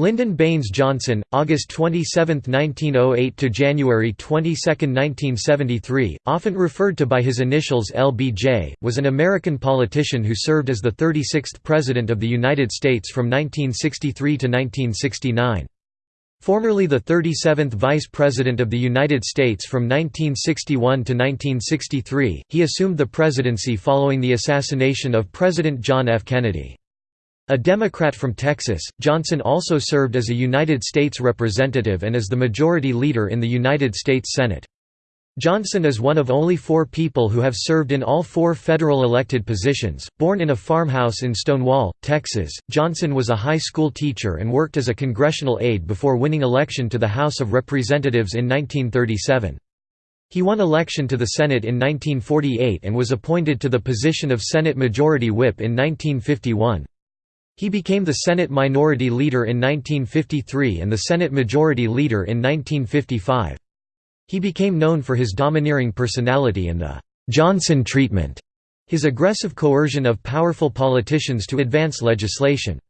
Lyndon Baines Johnson, August 27, 1908 to January 22, 1973, often referred to by his initials LBJ, was an American politician who served as the 36th President of the United States from 1963 to 1969. Formerly the 37th Vice President of the United States from 1961 to 1963, he assumed the presidency following the assassination of President John F. Kennedy. A Democrat from Texas, Johnson also served as a United States Representative and as the Majority Leader in the United States Senate. Johnson is one of only four people who have served in all four federal elected positions. Born in a farmhouse in Stonewall, Texas, Johnson was a high school teacher and worked as a congressional aide before winning election to the House of Representatives in 1937. He won election to the Senate in 1948 and was appointed to the position of Senate Majority Whip in 1951. He became the Senate Minority Leader in 1953 and the Senate Majority Leader in 1955. He became known for his domineering personality and the «Johnson treatment», his aggressive coercion of powerful politicians to advance legislation.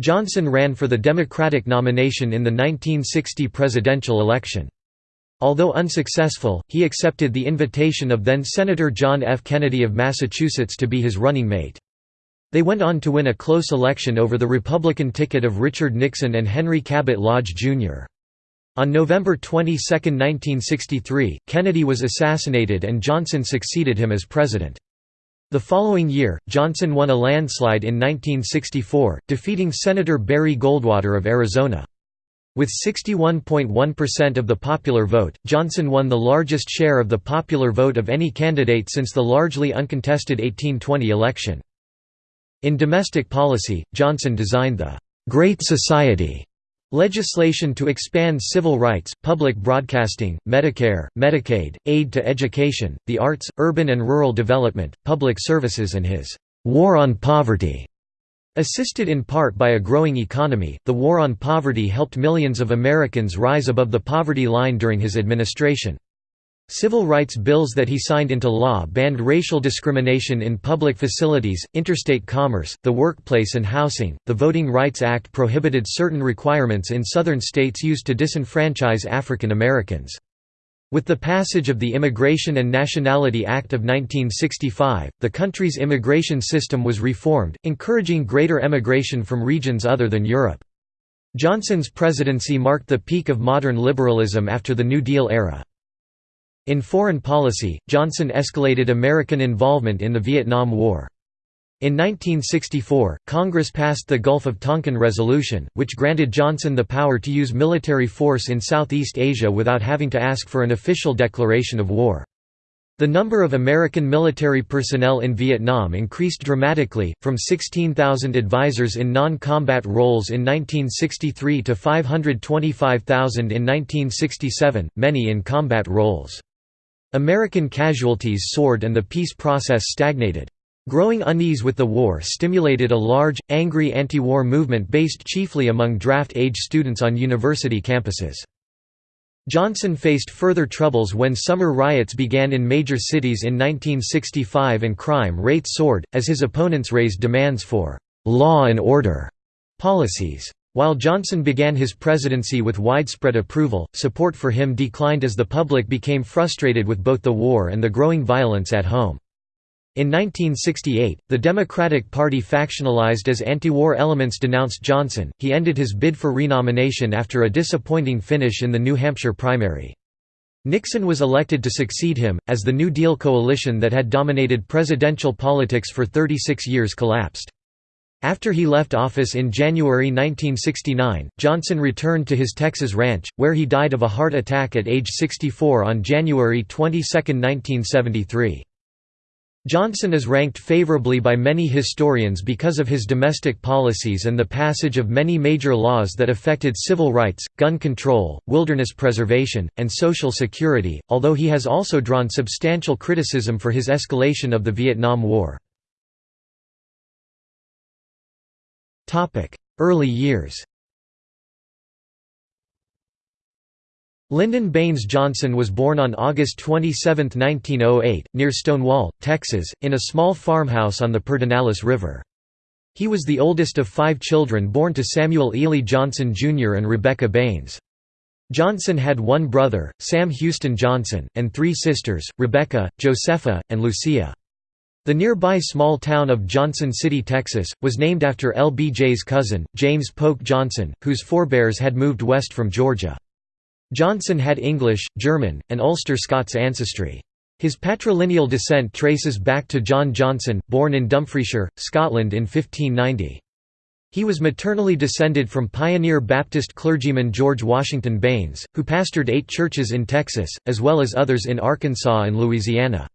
Johnson ran for the Democratic nomination in the 1960 presidential election. Although unsuccessful, he accepted the invitation of then-Senator John F. Kennedy of Massachusetts to be his running mate. They went on to win a close election over the Republican ticket of Richard Nixon and Henry Cabot Lodge, Jr. On November 22, 1963, Kennedy was assassinated and Johnson succeeded him as president. The following year, Johnson won a landslide in 1964, defeating Senator Barry Goldwater of Arizona. With 61.1% of the popular vote, Johnson won the largest share of the popular vote of any candidate since the largely uncontested 1820 election. In domestic policy, Johnson designed the «Great Society» legislation to expand civil rights, public broadcasting, Medicare, Medicaid, aid to education, the arts, urban and rural development, public services and his «war on poverty». Assisted in part by a growing economy, the war on poverty helped millions of Americans rise above the poverty line during his administration. Civil rights bills that he signed into law banned racial discrimination in public facilities, interstate commerce, the workplace and housing. The Voting Rights Act prohibited certain requirements in southern states used to disenfranchise African Americans. With the passage of the Immigration and Nationality Act of 1965, the country's immigration system was reformed, encouraging greater emigration from regions other than Europe. Johnson's presidency marked the peak of modern liberalism after the New Deal era. In foreign policy, Johnson escalated American involvement in the Vietnam War. In 1964, Congress passed the Gulf of Tonkin Resolution, which granted Johnson the power to use military force in Southeast Asia without having to ask for an official declaration of war. The number of American military personnel in Vietnam increased dramatically, from 16,000 advisors in non-combat roles in 1963 to 525,000 in 1967, many in combat roles. American casualties soared and the peace process stagnated. Growing unease with the war stimulated a large, angry anti-war movement based chiefly among draft-age students on university campuses. Johnson faced further troubles when summer riots began in major cities in 1965 and crime rates soared, as his opponents raised demands for «law and order» policies. While Johnson began his presidency with widespread approval, support for him declined as the public became frustrated with both the war and the growing violence at home. In 1968, the Democratic Party factionalized as anti-war elements denounced Johnson. He ended his bid for renomination after a disappointing finish in the New Hampshire primary. Nixon was elected to succeed him, as the New Deal coalition that had dominated presidential politics for 36 years collapsed. After he left office in January 1969, Johnson returned to his Texas ranch, where he died of a heart attack at age 64 on January 22, 1973. Johnson is ranked favorably by many historians because of his domestic policies and the passage of many major laws that affected civil rights, gun control, wilderness preservation, and social security, although he has also drawn substantial criticism for his escalation of the Vietnam War. Early years Lyndon Baines Johnson was born on August 27, 1908, near Stonewall, Texas, in a small farmhouse on the Pedernales River. He was the oldest of five children born to Samuel Ely Johnson Jr. and Rebecca Baines. Johnson had one brother, Sam Houston Johnson, and three sisters, Rebecca, Josepha, and Lucia. The nearby small town of Johnson City, Texas, was named after LBJ's cousin, James Polk Johnson, whose forebears had moved west from Georgia. Johnson had English, German, and Ulster Scots ancestry. His patrilineal descent traces back to John Johnson, born in Dumfriesshire, Scotland in 1590. He was maternally descended from pioneer Baptist clergyman George Washington Baines, who pastored eight churches in Texas, as well as others in Arkansas and Louisiana.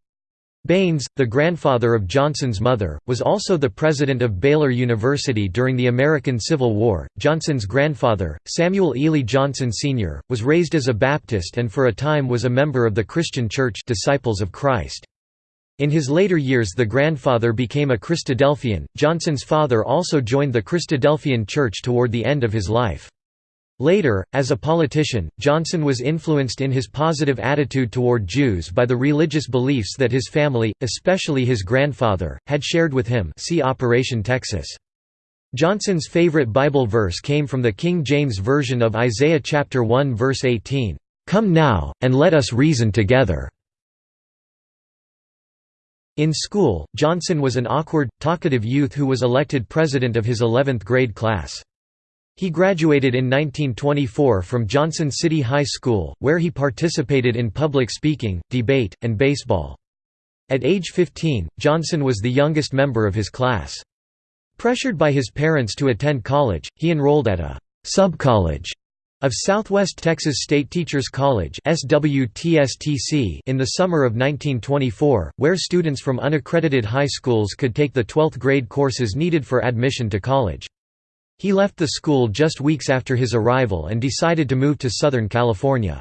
Baines, the grandfather of Johnson's mother, was also the president of Baylor University during the American Civil War. Johnson's grandfather, Samuel Ely Johnson Sr., was raised as a Baptist and for a time was a member of the Christian Church Disciples of Christ. In his later years the grandfather became a Christadelphian. Johnson's father also joined the Christadelphian Church toward the end of his life. Later, as a politician, Johnson was influenced in his positive attitude toward Jews by the religious beliefs that his family, especially his grandfather, had shared with him see Operation Texas. Johnson's favorite Bible verse came from the King James Version of Isaiah chapter 1 verse 18, "Come now, and let us reason together." In school, Johnson was an awkward, talkative youth who was elected president of his 11th grade class. He graduated in 1924 from Johnson City High School, where he participated in public speaking, debate, and baseball. At age 15, Johnson was the youngest member of his class. Pressured by his parents to attend college, he enrolled at a «sub-college» of Southwest Texas State Teachers College in the summer of 1924, where students from unaccredited high schools could take the 12th grade courses needed for admission to college. He left the school just weeks after his arrival and decided to move to Southern California.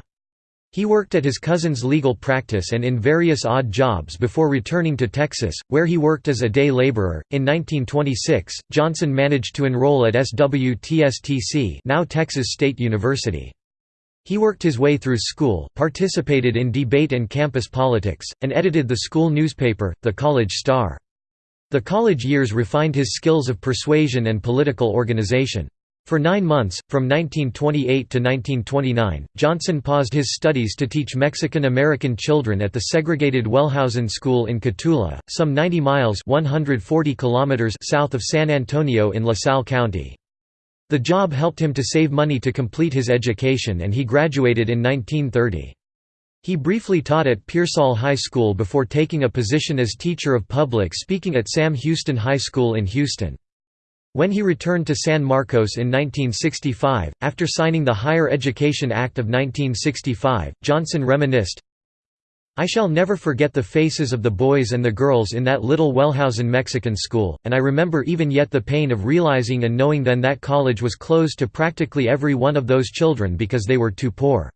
He worked at his cousin's legal practice and in various odd jobs before returning to Texas, where he worked as a day laborer. In 1926, Johnson managed to enroll at SWTSTC, now Texas State University. He worked his way through school, participated in debate and campus politics, and edited the school newspaper, The College Star. The college years refined his skills of persuasion and political organization. For nine months, from 1928 to 1929, Johnson paused his studies to teach Mexican-American children at the segregated Wellhausen School in Cotulla, some 90 miles 140 kilometers south of San Antonio in LaSalle County. The job helped him to save money to complete his education and he graduated in 1930. He briefly taught at Pearsall High School before taking a position as teacher of public speaking at Sam Houston High School in Houston. When he returned to San Marcos in 1965, after signing the Higher Education Act of 1965, Johnson reminisced, I shall never forget the faces of the boys and the girls in that little Wellhausen Mexican school, and I remember even yet the pain of realizing and knowing then that college was closed to practically every one of those children because they were too poor.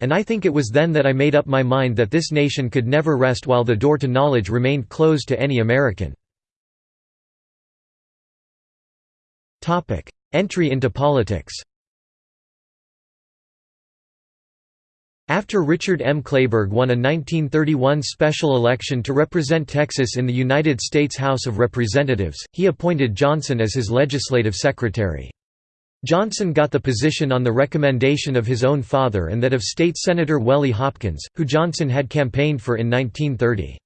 And I think it was then that I made up my mind that this nation could never rest while the door to knowledge remained closed to any American. Entry into politics After Richard M. Kleberg won a 1931 special election to represent Texas in the United States House of Representatives, he appointed Johnson as his legislative secretary. Johnson got the position on the recommendation of his own father and that of State Senator Welly Hopkins, who Johnson had campaigned for in 1930.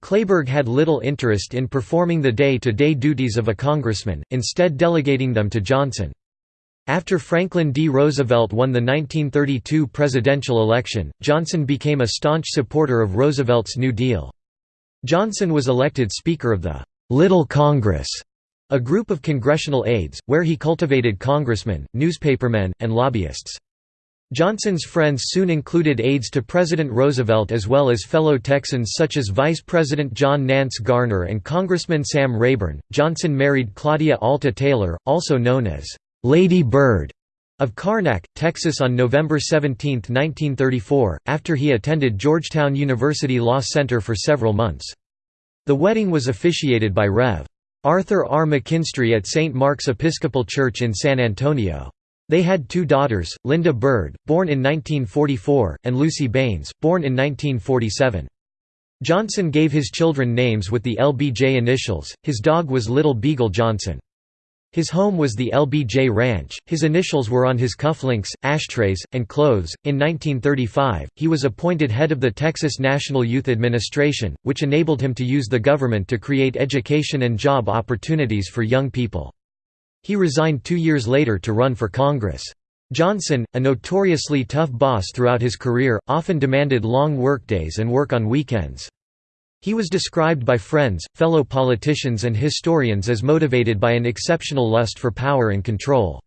Kleberg had little interest in performing the day-to-day -day duties of a congressman, instead delegating them to Johnson. After Franklin D. Roosevelt won the 1932 presidential election, Johnson became a staunch supporter of Roosevelt's New Deal. Johnson was elected Speaker of the «Little Congress» a group of congressional aides, where he cultivated congressmen, newspapermen, and lobbyists. Johnson's friends soon included aides to President Roosevelt as well as fellow Texans such as Vice President John Nance Garner and Congressman Sam Rayburn. Johnson married Claudia Alta Taylor, also known as Lady Bird, of Karnack, Texas on November 17, 1934, after he attended Georgetown University Law Center for several months. The wedding was officiated by Rev. Arthur R. McKinstry at St. Mark's Episcopal Church in San Antonio. They had two daughters, Lynda Bird, born in 1944, and Lucy Baines, born in 1947. Johnson gave his children names with the LBJ initials, his dog was Little Beagle Johnson. His home was the LBJ Ranch, his initials were on his cufflinks, ashtrays, and clothes. In 1935, he was appointed head of the Texas National Youth Administration, which enabled him to use the government to create education and job opportunities for young people. He resigned two years later to run for Congress. Johnson, a notoriously tough boss throughout his career, often demanded long workdays and work on weekends. He was described by friends, fellow politicians and historians as motivated by an exceptional lust for power and control.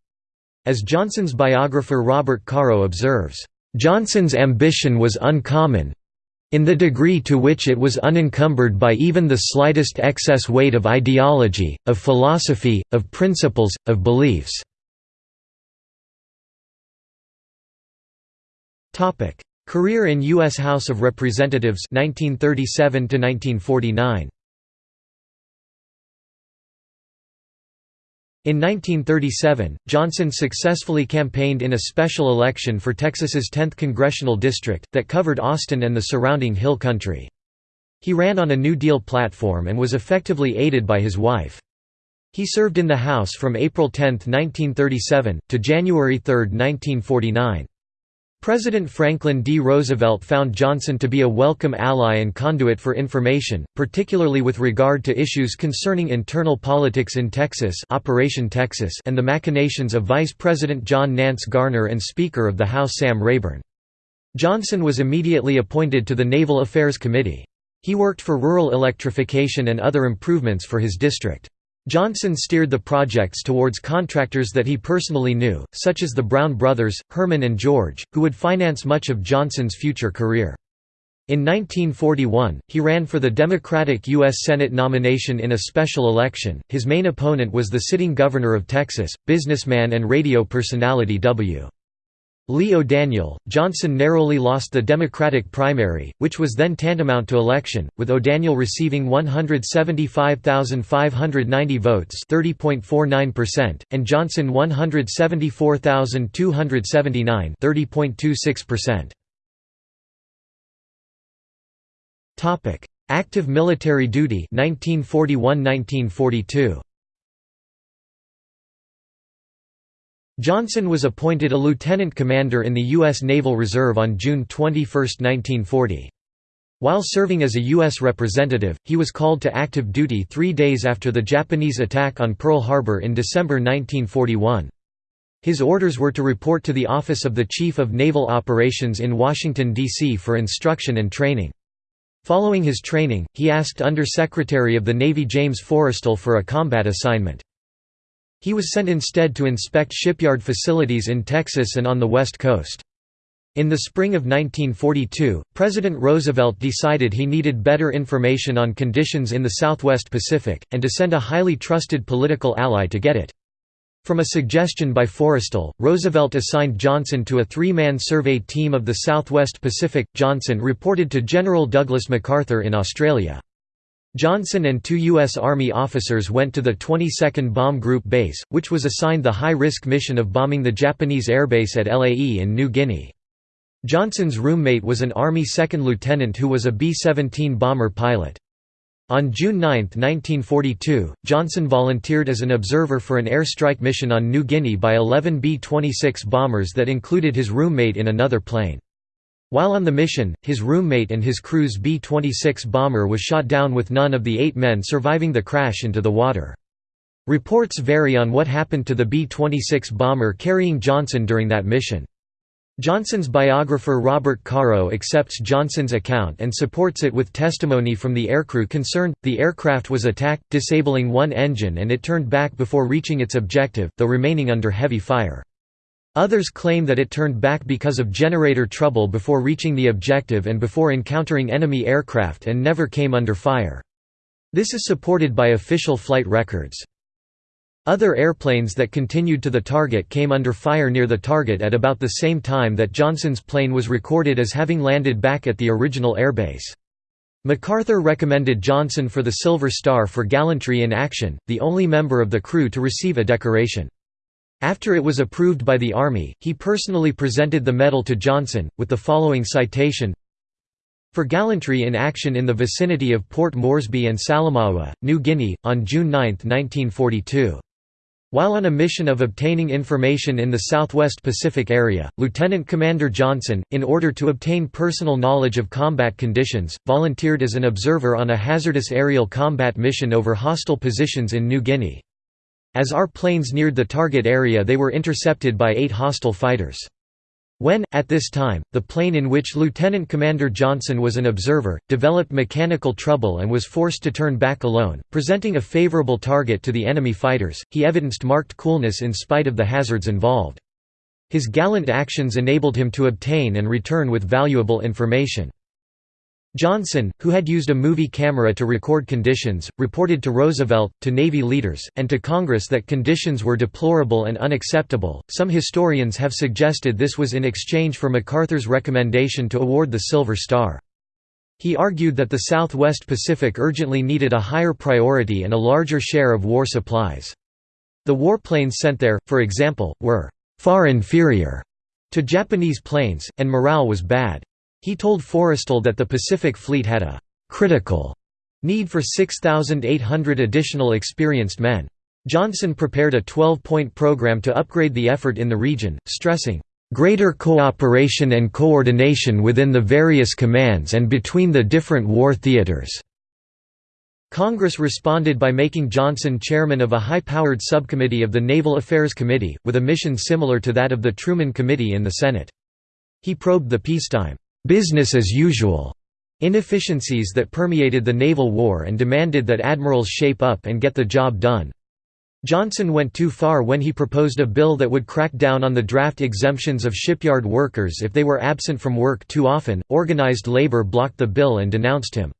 As Johnson's biographer Robert Caro observes, "...Johnson's ambition was uncommon in the degree to which it was unencumbered by even the slightest excess weight of ideology, of philosophy, of principles, of beliefs." Career in U.S. House of Representatives 1937 -1949. In 1937, Johnson successfully campaigned in a special election for Texas's 10th congressional district, that covered Austin and the surrounding hill country. He ran on a New Deal platform and was effectively aided by his wife. He served in the House from April 10, 1937, to January 3, 1949. President Franklin D. Roosevelt found Johnson to be a welcome ally and conduit for information, particularly with regard to issues concerning internal politics in Texas, Operation Texas and the machinations of Vice President John Nance Garner and Speaker of the House Sam Rayburn. Johnson was immediately appointed to the Naval Affairs Committee. He worked for rural electrification and other improvements for his district. Johnson steered the projects towards contractors that he personally knew, such as the Brown brothers, Herman and George, who would finance much of Johnson's future career. In 1941, he ran for the Democratic U.S. Senate nomination in a special election. His main opponent was the sitting governor of Texas, businessman and radio personality W. Lee O'Daniel, Johnson narrowly lost the Democratic primary, which was then tantamount to election, with O'Daniel receiving 175,590 votes and Johnson 174,279 Active military duty 1941–1942 Johnson was appointed a lieutenant commander in the U.S. Naval Reserve on June 21, 1940. While serving as a U.S. representative, he was called to active duty three days after the Japanese attack on Pearl Harbor in December 1941. His orders were to report to the Office of the Chief of Naval Operations in Washington, D.C. for instruction and training. Following his training, he asked Under Secretary of the Navy James Forrestal for a combat assignment. He was sent instead to inspect shipyard facilities in Texas and on the West Coast. In the spring of 1942, President Roosevelt decided he needed better information on conditions in the Southwest Pacific, and to send a highly trusted political ally to get it. From a suggestion by Forrestal, Roosevelt assigned Johnson to a three-man survey team of the Southwest Pacific. Johnson reported to General Douglas MacArthur in Australia. Johnson and two U.S. Army officers went to the 22nd Bomb Group base, which was assigned the high-risk mission of bombing the Japanese airbase at Lae in New Guinea. Johnson's roommate was an Army second lieutenant who was a B-17 bomber pilot. On June 9, 1942, Johnson volunteered as an observer for an airstrike mission on New Guinea by 11 B-26 bombers that included his roommate in another plane. While on the mission, his roommate and his crew's B-26 bomber was shot down with none of the eight men surviving the crash into the water. Reports vary on what happened to the B-26 bomber carrying Johnson during that mission. Johnson's biographer Robert Caro accepts Johnson's account and supports it with testimony from the aircrew concerned. The aircraft was attacked, disabling one engine and it turned back before reaching its objective, though remaining under heavy fire. Others claim that it turned back because of generator trouble before reaching the objective and before encountering enemy aircraft and never came under fire. This is supported by official flight records. Other airplanes that continued to the target came under fire near the target at about the same time that Johnson's plane was recorded as having landed back at the original airbase. MacArthur recommended Johnson for the Silver Star for gallantry in action, the only member of the crew to receive a decoration. After it was approved by the Army, he personally presented the medal to Johnson, with the following citation for gallantry in action in the vicinity of Port Moresby and Salamaua, New Guinea, on June 9, 1942. While on a mission of obtaining information in the southwest Pacific area, Lieutenant Commander Johnson, in order to obtain personal knowledge of combat conditions, volunteered as an observer on a hazardous aerial combat mission over hostile positions in New Guinea. As our planes neared the target area they were intercepted by eight hostile fighters. When, at this time, the plane in which Lieutenant Commander Johnson was an observer, developed mechanical trouble and was forced to turn back alone, presenting a favorable target to the enemy fighters, he evidenced marked coolness in spite of the hazards involved. His gallant actions enabled him to obtain and return with valuable information. Johnson, who had used a movie camera to record conditions, reported to Roosevelt, to Navy leaders, and to Congress that conditions were deplorable and unacceptable. Some historians have suggested this was in exchange for MacArthur's recommendation to award the Silver Star. He argued that the Southwest Pacific urgently needed a higher priority and a larger share of war supplies. The warplanes sent there, for example, were far inferior to Japanese planes, and morale was bad. He told Forrestal that the Pacific Fleet had a «critical» need for 6,800 additional experienced men. Johnson prepared a 12-point program to upgrade the effort in the region, stressing, "...greater cooperation and coordination within the various commands and between the different war theaters." Congress responded by making Johnson chairman of a high-powered subcommittee of the Naval Affairs Committee, with a mission similar to that of the Truman Committee in the Senate. He probed the peacetime business as usual inefficiencies that permeated the naval war and demanded that admirals shape up and get the job done. Johnson went too far when he proposed a bill that would crack down on the draft exemptions of shipyard workers if they were absent from work too often. Organized labor blocked the bill and denounced him.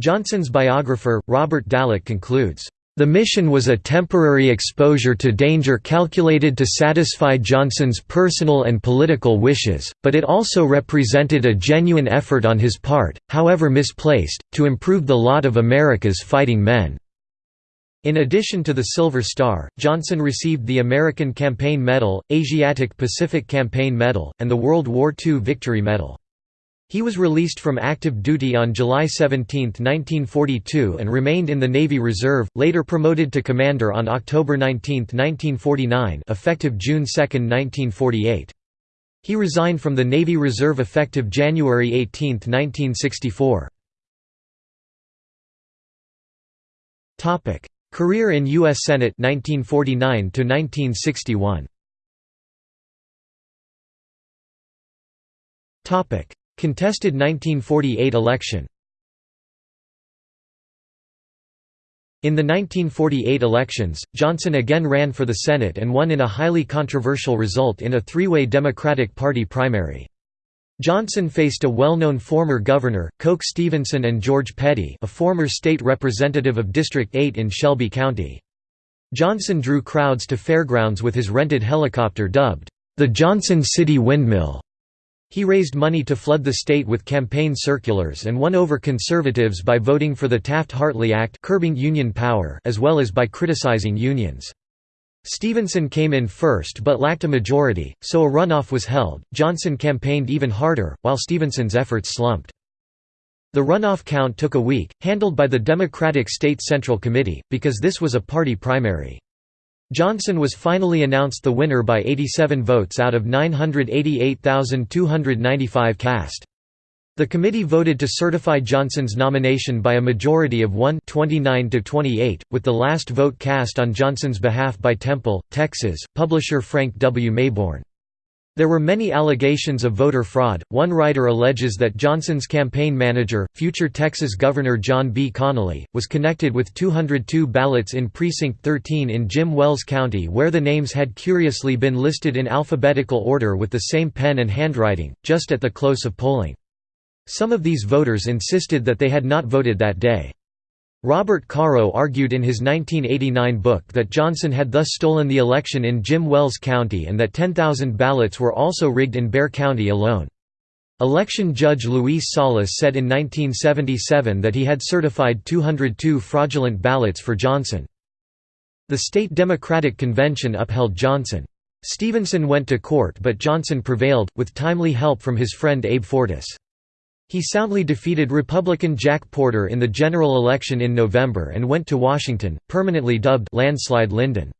Johnson's biographer, Robert Dallek concludes, the mission was a temporary exposure to danger calculated to satisfy Johnson's personal and political wishes, but it also represented a genuine effort on his part, however misplaced, to improve the lot of America's fighting men. In addition to the Silver Star, Johnson received the American Campaign Medal, Asiatic Pacific Campaign Medal, and the World War II Victory Medal. He was released from active duty on July 17, 1942 and remained in the Navy Reserve, later promoted to commander on October 19, 1949 effective June 2, 1948. He resigned from the Navy Reserve effective January 18, 1964. Career in U.S. Senate 1949 1961. Contested 1948 election In the 1948 elections, Johnson again ran for the Senate and won in a highly controversial result in a three-way Democratic Party primary. Johnson faced a well-known former governor, Coke Stevenson and George Peddy a former state representative of District 8 in Shelby County. Johnson drew crowds to fairgrounds with his rented helicopter dubbed, the Johnson City Windmill. He raised money to flood the state with campaign circulars and won over conservatives by voting for the Taft-Hartley Act curbing union power as well as by criticizing unions. Stevenson came in first but lacked a majority, so a runoff was held. Johnson campaigned even harder, while Stevenson's efforts slumped. The runoff count took a week, handled by the Democratic State Central Committee, because this was a party primary. Johnson was finally announced the winner by 87 votes out of 988,295 cast. The committee voted to certify Johnson's nomination by a majority of 1 29 to 28, with the last vote cast on Johnson's behalf by Temple, Texas, publisher Frank W. Mayborn. There were many allegations of voter fraud. One writer alleges that Johnson's campaign manager, future Texas Governor John B. Connally, was connected with 202 ballots in Precinct 13 in Jim Wells County where the names had curiously been listed in alphabetical order with the same pen and handwriting, just at the close of polling. Some of these voters insisted that they had not voted that day. Robert Caro argued in his 1989 book that Johnson had thus stolen the election in Jim Wells County and that 10,000 ballots were also rigged in Bexar County alone. Election judge Luis Salas said in 1977 that he had certified 202 fraudulent ballots for Johnson. The state Democratic Convention upheld Johnson. Stevenson went to court but Johnson prevailed, with timely help from his friend Abe Fortas. He soundly defeated Republican Jack Porter in the general election in November and went to Washington, permanently dubbed Landslide Lyndon.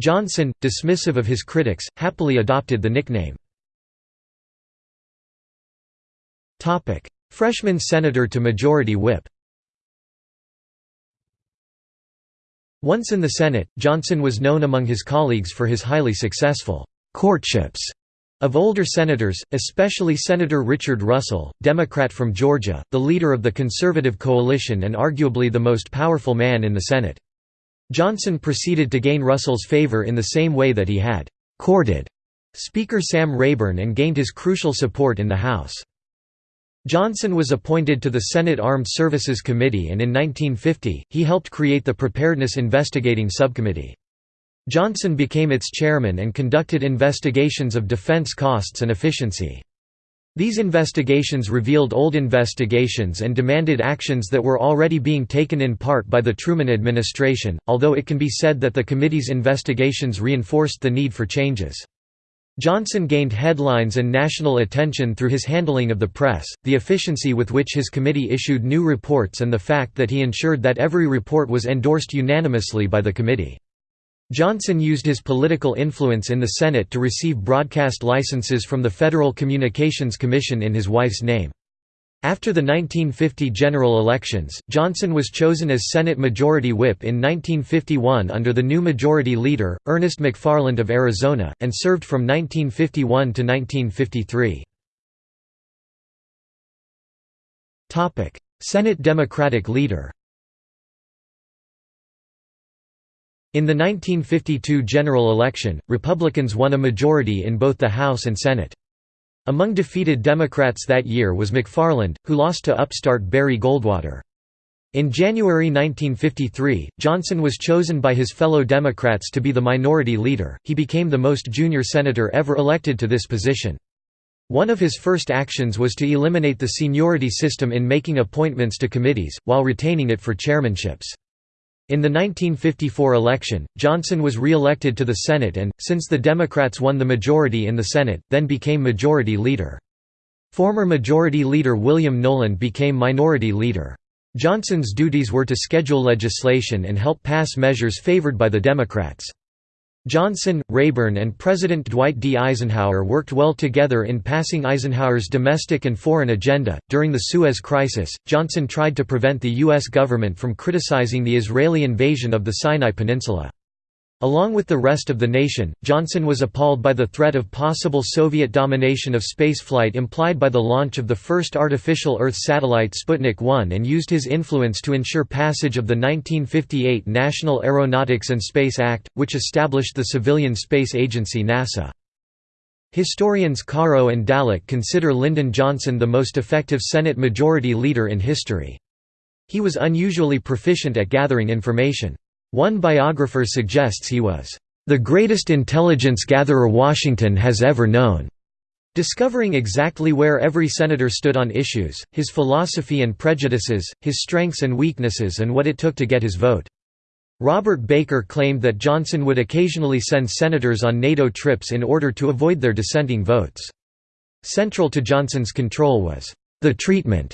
Johnson, dismissive of his critics, happily adopted the nickname. Freshman senator to majority whip Once in the Senate, Johnson was known among his colleagues for his highly successful «courtships» of older senators, especially Senator Richard Russell, Democrat from Georgia, the leader of the conservative coalition and arguably the most powerful man in the Senate. Johnson proceeded to gain Russell's favor in the same way that he had «courted» Speaker Sam Rayburn and gained his crucial support in the House. Johnson was appointed to the Senate Armed Services Committee and in 1950, he helped create the Preparedness Investigating Subcommittee. Johnson became its chairman and conducted investigations of defense costs and efficiency. These investigations revealed old investigations and demanded actions that were already being taken in part by the Truman administration, although it can be said that the committee's investigations reinforced the need for changes. Johnson gained headlines and national attention through his handling of the press, the efficiency with which his committee issued new reports and the fact that he ensured that every report was endorsed unanimously by the committee. Johnson used his political influence in the Senate to receive broadcast licenses from the Federal Communications Commission in his wife's name. After the 1950 general elections, Johnson was chosen as Senate Majority Whip in 1951 under the new Majority Leader, Ernest McFarland of Arizona, and served from 1951 to 1953. Senate Democratic Leader In the 1952 general election, Republicans won a majority in both the House and Senate. Among defeated Democrats that year was McFarland, who lost to upstart Barry Goldwater. In January 1953, Johnson was chosen by his fellow Democrats to be the minority leader. He became the most junior senator ever elected to this position. One of his first actions was to eliminate the seniority system in making appointments to committees, while retaining it for chairmanships. In the 1954 election, Johnson was re-elected to the Senate and, since the Democrats won the majority in the Senate, then became Majority Leader. Former Majority Leader William Knowland became Minority Leader. Johnson's duties were to schedule legislation and help pass measures favored by the Democrats. Johnson, Rayburn and President Dwight D. Eisenhower worked well together in passing Eisenhower's domestic and foreign agenda. During the Suez Crisis, Johnson tried to prevent the U.S. government from criticizing the Israeli invasion of the Sinai Peninsula. Along with the rest of the nation, Johnson was appalled by the threat of possible Soviet domination of spaceflight implied by the launch of the first artificial Earth satellite Sputnik 1 and used his influence to ensure passage of the 1958 National Aeronautics and Space Act, which established the civilian space agency NASA. Historians Caro and Dallek consider Lyndon Johnson the most effective Senate Majority Leader in history. He was unusually proficient at gathering information. One biographer suggests he was, "...the greatest intelligence gatherer Washington has ever known." Discovering exactly where every senator stood on issues, his philosophy and prejudices, his strengths and weaknesses and what it took to get his vote. Robert Baker claimed that Johnson would occasionally send senators on NATO trips in order to avoid their dissenting votes. Central to Johnson's control was, "...the treatment",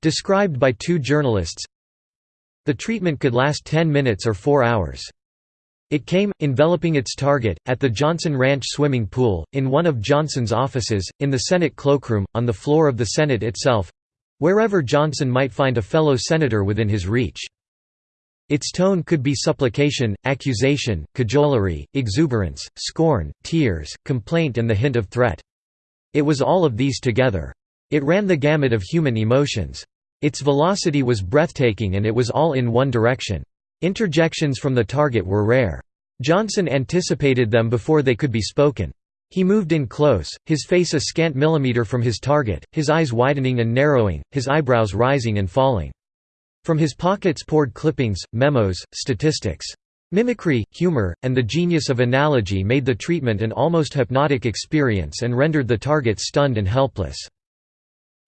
described by two journalists, the treatment could last 10 minutes or 4 hours. It came, enveloping its target, at the Johnson Ranch swimming pool, in one of Johnson's offices, in the Senate cloakroom, on the floor of the Senate itself—wherever Johnson might find a fellow senator within his reach. Its tone could be supplication, accusation, cajolery, exuberance, scorn, tears, complaint and the hint of threat. It was all of these together. It ran the gamut of human emotions. Its velocity was breathtaking and it was all in one direction. Interjections from the target were rare. Johnson anticipated them before they could be spoken. He moved in close, his face a scant millimeter from his target, his eyes widening and narrowing, his eyebrows rising and falling. From his pockets poured clippings, memos, statistics. Mimicry, humor, and the genius of analogy made the treatment an almost hypnotic experience and rendered the target stunned and helpless.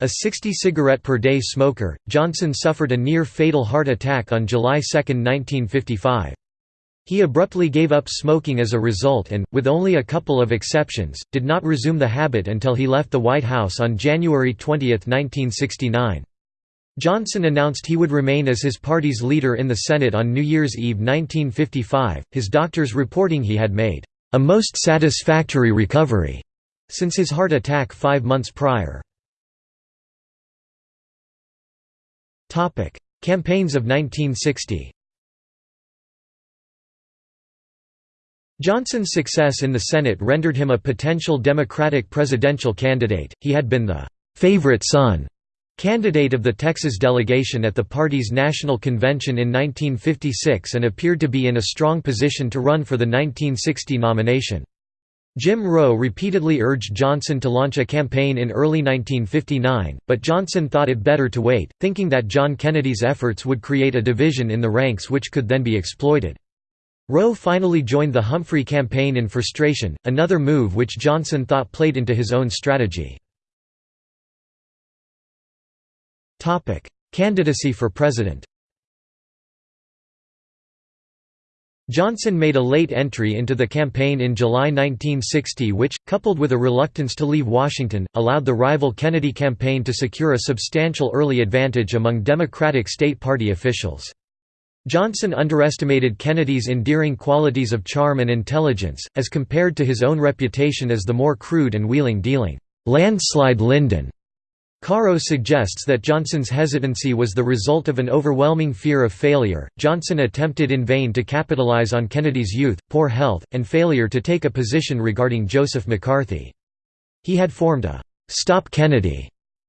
A 60 cigarette per day smoker, Johnson suffered a near-fatal heart attack on July 2, 1955. He abruptly gave up smoking as a result and, with only a couple of exceptions, did not resume the habit until he left the White House on January 20, 1969. Johnson announced he would remain as his party's leader in the Senate on New Year's Eve 1955, his doctors reporting he had made a most satisfactory recovery since his heart attack five months prior. Campaigns of 1960 Johnson's success in the Senate rendered him a potential Democratic presidential candidate. He had been the favorite son candidate of the Texas delegation at the party's national convention in 1956 and appeared to be in a strong position to run for the 1960 nomination. Jim Rowe repeatedly urged Johnson to launch a campaign in early 1959, but Johnson thought it better to wait, thinking that John Kennedy's efforts would create a division in the ranks which could then be exploited. Rowe finally joined the Humphrey campaign in frustration, another move which Johnson thought played into his own strategy. Candidacy for president Johnson made a late entry into the campaign in July 1960 which, coupled with a reluctance to leave Washington, allowed the rival Kennedy campaign to secure a substantial early advantage among Democratic state party officials. Johnson underestimated Kennedy's endearing qualities of charm and intelligence, as compared to his own reputation as the more crude and wheeling-dealing, landslide Lyndon. Caro suggests that Johnson's hesitancy was the result of an overwhelming fear of failure. Johnson attempted in vain to capitalize on Kennedy's youth, poor health, and failure to take a position regarding Joseph McCarthy. He had formed a Stop Kennedy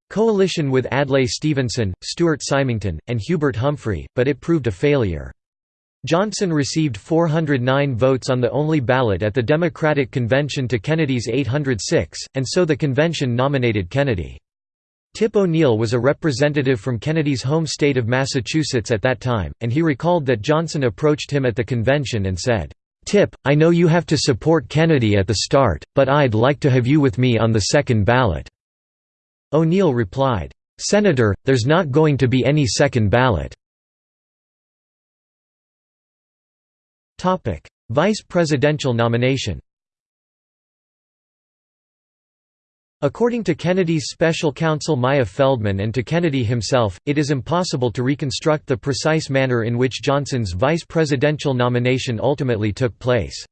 coalition with Adlai Stevenson, Stuart Symington, and Hubert Humphrey, but it proved a failure. Johnson received 409 votes on the only ballot at the Democratic Convention to Kennedy's 806, and so the convention nominated Kennedy. Tip O'Neill was a representative from Kennedy's home state of Massachusetts at that time, and he recalled that Johnson approached him at the convention and said, "'Tip, I know you have to support Kennedy at the start, but I'd like to have you with me on the second ballot.' O'Neill replied, "'Senator, there's not going to be any second ballot.' Vice presidential nomination According to Kennedy's special counsel Myer Feldman and to Kennedy himself, it is impossible to reconstruct the precise manner in which Johnson's vice presidential nomination ultimately took place.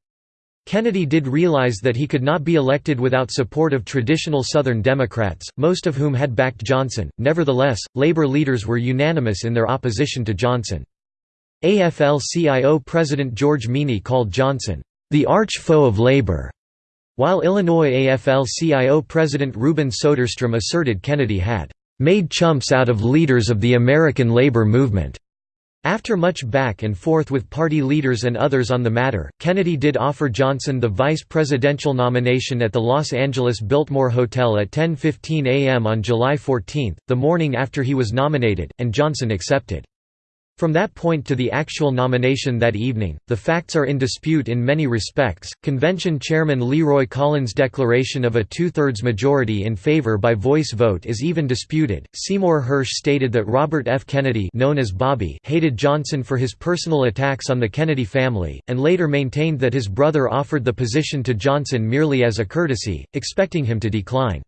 Kennedy did realize that he could not be elected without support of traditional Southern Democrats, most of whom had backed Johnson. Nevertheless, labor leaders were unanimous in their opposition to Johnson. AFL-CIO President George Meany called Johnson, "...the arch-foe of labor", while Illinois AFL-CIO President Reuben Soderstrom asserted Kennedy had "...made chumps out of leaders of the American labor movement." After much back and forth with party leaders and others on the matter, Kennedy did offer Johnson the vice presidential nomination at the Los Angeles Biltmore Hotel at 10.15 a.m. on July 14, the morning after he was nominated, and Johnson accepted. From that point to the actual nomination that evening, the facts are in dispute in many respects. Convention Chairman Leroy Collins' declaration of a two thirds majority in favor by voice vote is even disputed. Seymour Hersh stated that Robert F. Kennedy, known as Bobby, hated Johnson for his personal attacks on the Kennedy family, and later maintained that his brother offered the position to Johnson merely as a courtesy, expecting him to decline.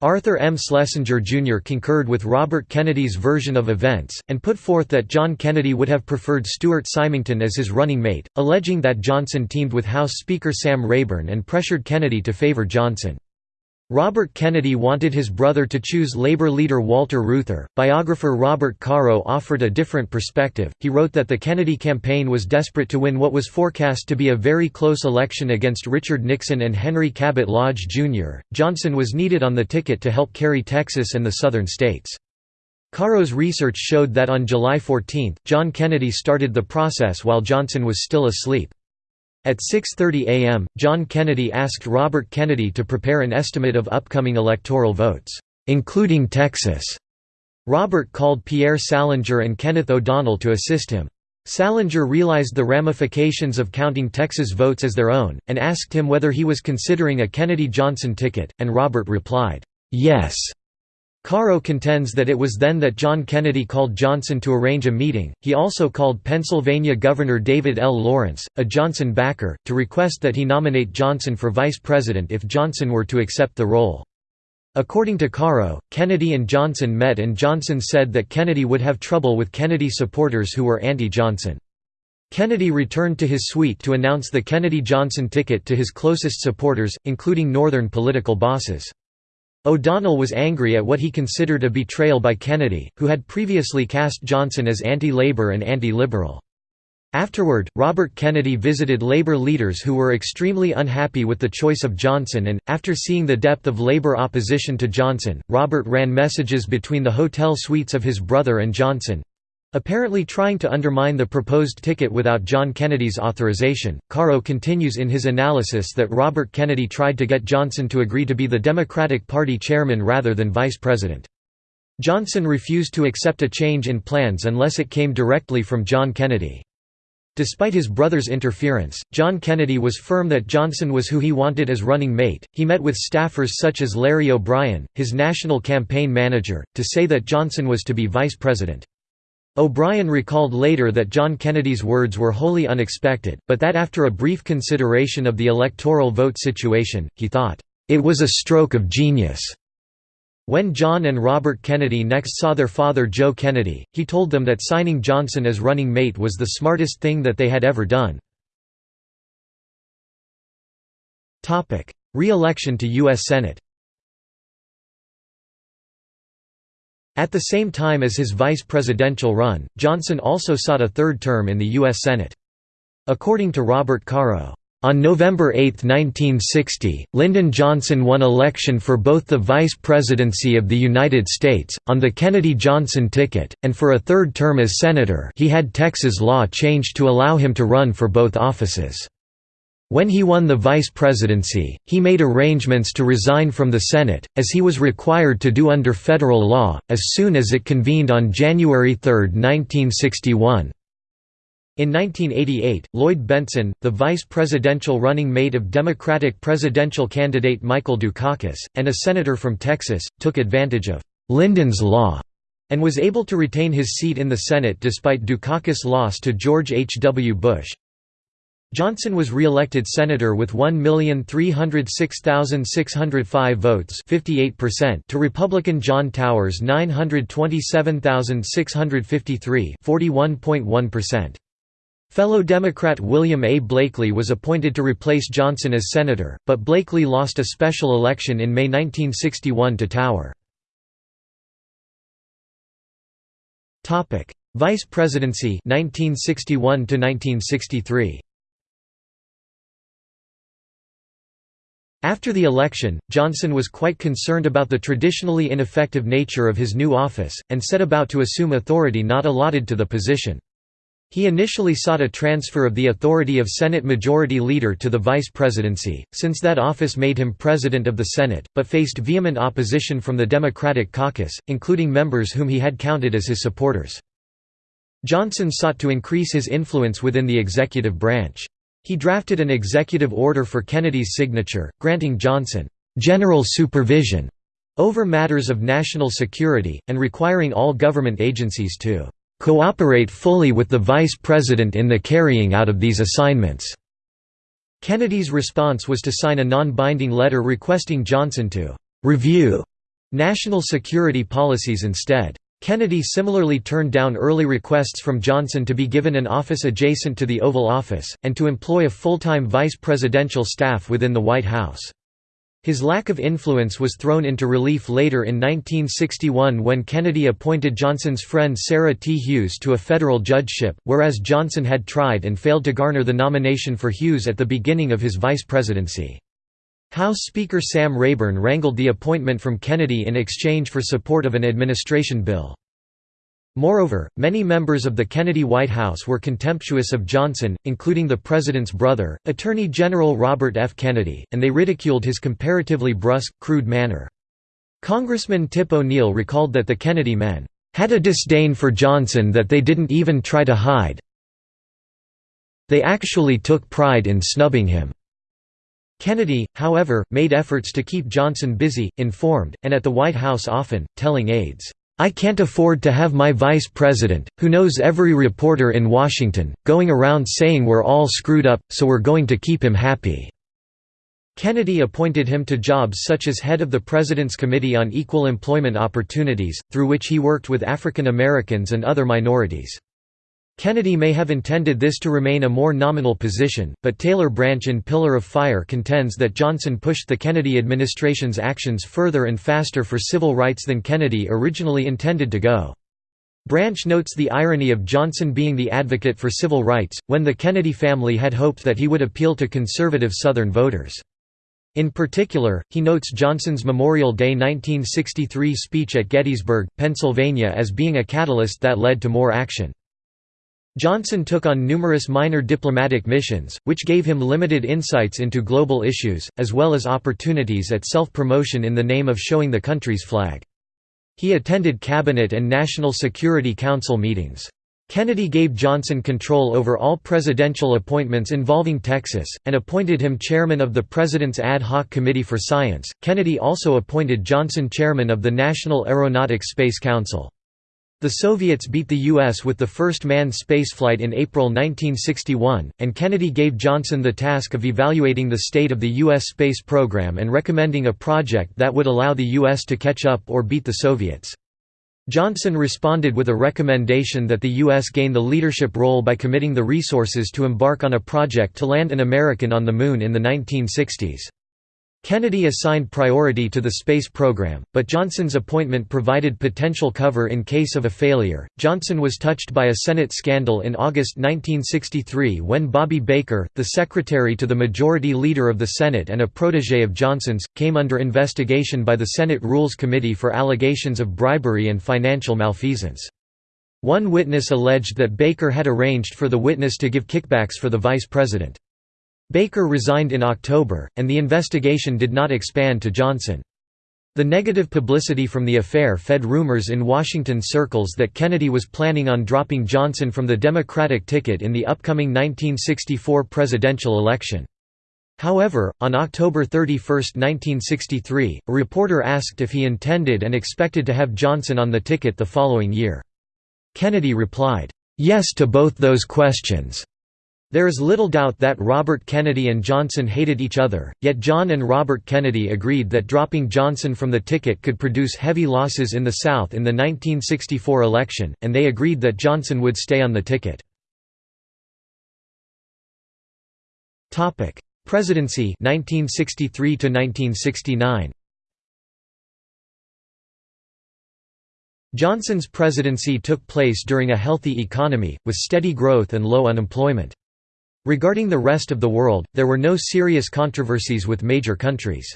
Arthur M. Schlesinger Jr. concurred with Robert Kennedy's version of events, and put forth that John Kennedy would have preferred Stuart Symington as his running mate, alleging that Johnson teamed with House Speaker Sam Rayburn and pressured Kennedy to favor Johnson. Robert Kennedy wanted his brother to choose labor leader Walter Reuther. Biographer Robert Caro offered a different perspective. He wrote that the Kennedy campaign was desperate to win what was forecast to be a very close election against Richard Nixon and Henry Cabot Lodge, Jr. Johnson was needed on the ticket to help carry Texas and the southern states. Caro's research showed that on July 14, John Kennedy started the process while Johnson was still asleep. At 6.30 am, John Kennedy asked Robert Kennedy to prepare an estimate of upcoming electoral votes, including Texas. Robert called Pierre Salinger and Kenneth O'Donnell to assist him. Salinger realized the ramifications of counting Texas votes as their own, and asked him whether he was considering a Kennedy-Johnson ticket, and Robert replied, "'Yes'". Caro contends that it was then that John Kennedy called Johnson to arrange a meeting. He also called Pennsylvania Governor David L. Lawrence, a Johnson backer, to request that he nominate Johnson for vice president if Johnson were to accept the role. According to Caro, Kennedy and Johnson met and Johnson said that Kennedy would have trouble with Kennedy supporters who were anti-Johnson. Kennedy returned to his suite to announce the Kennedy-Johnson ticket to his closest supporters, including Northern political bosses. O'Donnell was angry at what he considered a betrayal by Kennedy, who had previously cast Johnson as anti-labor and anti-liberal. Afterward, Robert Kennedy visited labor leaders who were extremely unhappy with the choice of Johnson and, after seeing the depth of labor opposition to Johnson, Robert ran messages between the hotel suites of his brother and Johnson, Apparently trying to undermine the proposed ticket without John Kennedy's authorization, Caro continues in his analysis that Robert Kennedy tried to get Johnson to agree to be the Democratic Party chairman rather than vice president. Johnson refused to accept a change in plans unless it came directly from John Kennedy. Despite his brother's interference, John Kennedy was firm that Johnson was who he wanted as running mate. He met with staffers such as Larry O'Brien, his national campaign manager, to say that Johnson was to be vice president. O'Brien recalled later that John Kennedy's words were wholly unexpected, but that after a brief consideration of the electoral vote situation, he thought, "...it was a stroke of genius." When John and Robert Kennedy next saw their father Joe Kennedy, he told them that signing Johnson as running mate was the smartest thing that they had ever done. Re-election to U.S. Senate At the same time as his vice presidential run, Johnson also sought a third term in the U.S. Senate. According to Robert Caro, on November 8, 1960, Lyndon Johnson won election for both the vice presidency of the United States, on the Kennedy-Johnson ticket, and for a third term as senator he had Texas law changed to allow him to run for both offices. When he won the vice presidency, he made arrangements to resign from the Senate, as he was required to do under federal law, as soon as it convened on January 3, 1961. In 1988, Lloyd Bentsen, the vice presidential running mate of Democratic presidential candidate Michael Dukakis, and a senator from Texas, took advantage of Lyndon's Law and was able to retain his seat in the Senate despite Dukakis' loss to George H. W. Bush. Johnson was re-elected senator with 1,306,605 votes 58% to Republican John Tower's 927,653 41.1%. Fellow Democrat William A. Blakely was appointed to replace Johnson as senator, but Blakely lost a special election in May 1961 to Tower. Vice presidency 1961 to 1963. After the election, Johnson was quite concerned about the traditionally ineffective nature of his new office, and set about to assume authority not allotted to the position. He initially sought a transfer of the authority of Senate Majority Leader to the vice presidency, since that office made him President of the Senate, but faced vehement opposition from the Democratic caucus, including members whom he had counted as his supporters. Johnson sought to increase his influence within the executive branch. He drafted an executive order for Kennedy's signature, granting Johnson, "...general supervision," over matters of national security, and requiring all government agencies to "...cooperate fully with the Vice President in the carrying out of these assignments." Kennedy's response was to sign a non-binding letter requesting Johnson to "...review," national security policies instead. Kennedy similarly turned down early requests from Johnson to be given an office adjacent to the Oval Office, and to employ a full-time vice presidential staff within the White House. His lack of influence was thrown into relief later in 1961 when Kennedy appointed Johnson's friend Sarah T. Hughes to a federal judgeship, whereas Johnson had tried and failed to garner the nomination for Hughes at the beginning of his vice presidency. House Speaker Sam Rayburn wrangled the appointment from Kennedy in exchange for support of an administration bill. Moreover, many members of the Kennedy White House were contemptuous of Johnson, including the president's brother, Attorney General Robert F. Kennedy, and they ridiculed his comparatively brusque, crude manner. Congressman Tip O'Neill recalled that the Kennedy men had a disdain for Johnson that they didn't even try to hide. They actually took pride in snubbing him. Kennedy, however, made efforts to keep Johnson busy, informed, and at the White House often, telling aides, "'I can't afford to have my vice president, who knows every reporter in Washington, going around saying we're all screwed up, so we're going to keep him happy." Kennedy appointed him to jobs such as head of the President's Committee on Equal Employment Opportunities, through which he worked with African Americans and other minorities. Kennedy may have intended this to remain a more nominal position, but Taylor Branch in Pillar of Fire contends that Johnson pushed the Kennedy administration's actions further and faster for civil rights than Kennedy originally intended to go. Branch notes the irony of Johnson being the advocate for civil rights, when the Kennedy family had hoped that he would appeal to conservative Southern voters. In particular, he notes Johnson's Memorial Day 1963 speech at Gettysburg, Pennsylvania as being a catalyst that led to more action. Johnson took on numerous minor diplomatic missions, which gave him limited insights into global issues, as well as opportunities at self-promotion in the name of showing the country's flag. He attended Cabinet and National Security Council meetings. Kennedy gave Johnson control over all presidential appointments involving Texas, and appointed him chairman of the President's Ad Hoc Committee for Science. Kennedy also appointed Johnson chairman of the National Aeronautics Space Council. The Soviets beat the U.S. with the first manned spaceflight in April 1961, and Kennedy gave Johnson the task of evaluating the state of the U.S. space program and recommending a project that would allow the U.S. to catch up or beat the Soviets. Johnson responded with a recommendation that the U.S. gain the leadership role by committing the resources to embark on a project to land an American on the Moon in the 1960s. Kennedy assigned priority to the space program, but Johnson's appointment provided potential cover in case of a failure. Johnson was touched by a Senate scandal in August 1963 when Bobby Baker, the secretary to the Majority Leader of the Senate and a protege of Johnson's, came under investigation by the Senate Rules Committee for allegations of bribery and financial malfeasance. One witness alleged that Baker had arranged for the witness to give kickbacks for the vice president. Baker resigned in October, and the investigation did not expand to Johnson. The negative publicity from the affair fed rumors in Washington circles that Kennedy was planning on dropping Johnson from the Democratic ticket in the upcoming 1964 presidential election. However, on October 31, 1963, a reporter asked if he intended and expected to have Johnson on the ticket the following year. Kennedy replied, "'Yes to both those questions'. There is little doubt that Robert Kennedy and Johnson hated each other, yet John and Robert Kennedy agreed that dropping Johnson from the ticket could produce heavy losses in the South in the 1964 election, and they agreed that Johnson would stay on the ticket. Presidency 1963 1969 Johnson's presidency took place during a healthy economy, with steady growth and low unemployment. Regarding the rest of the world, there were no serious controversies with major countries.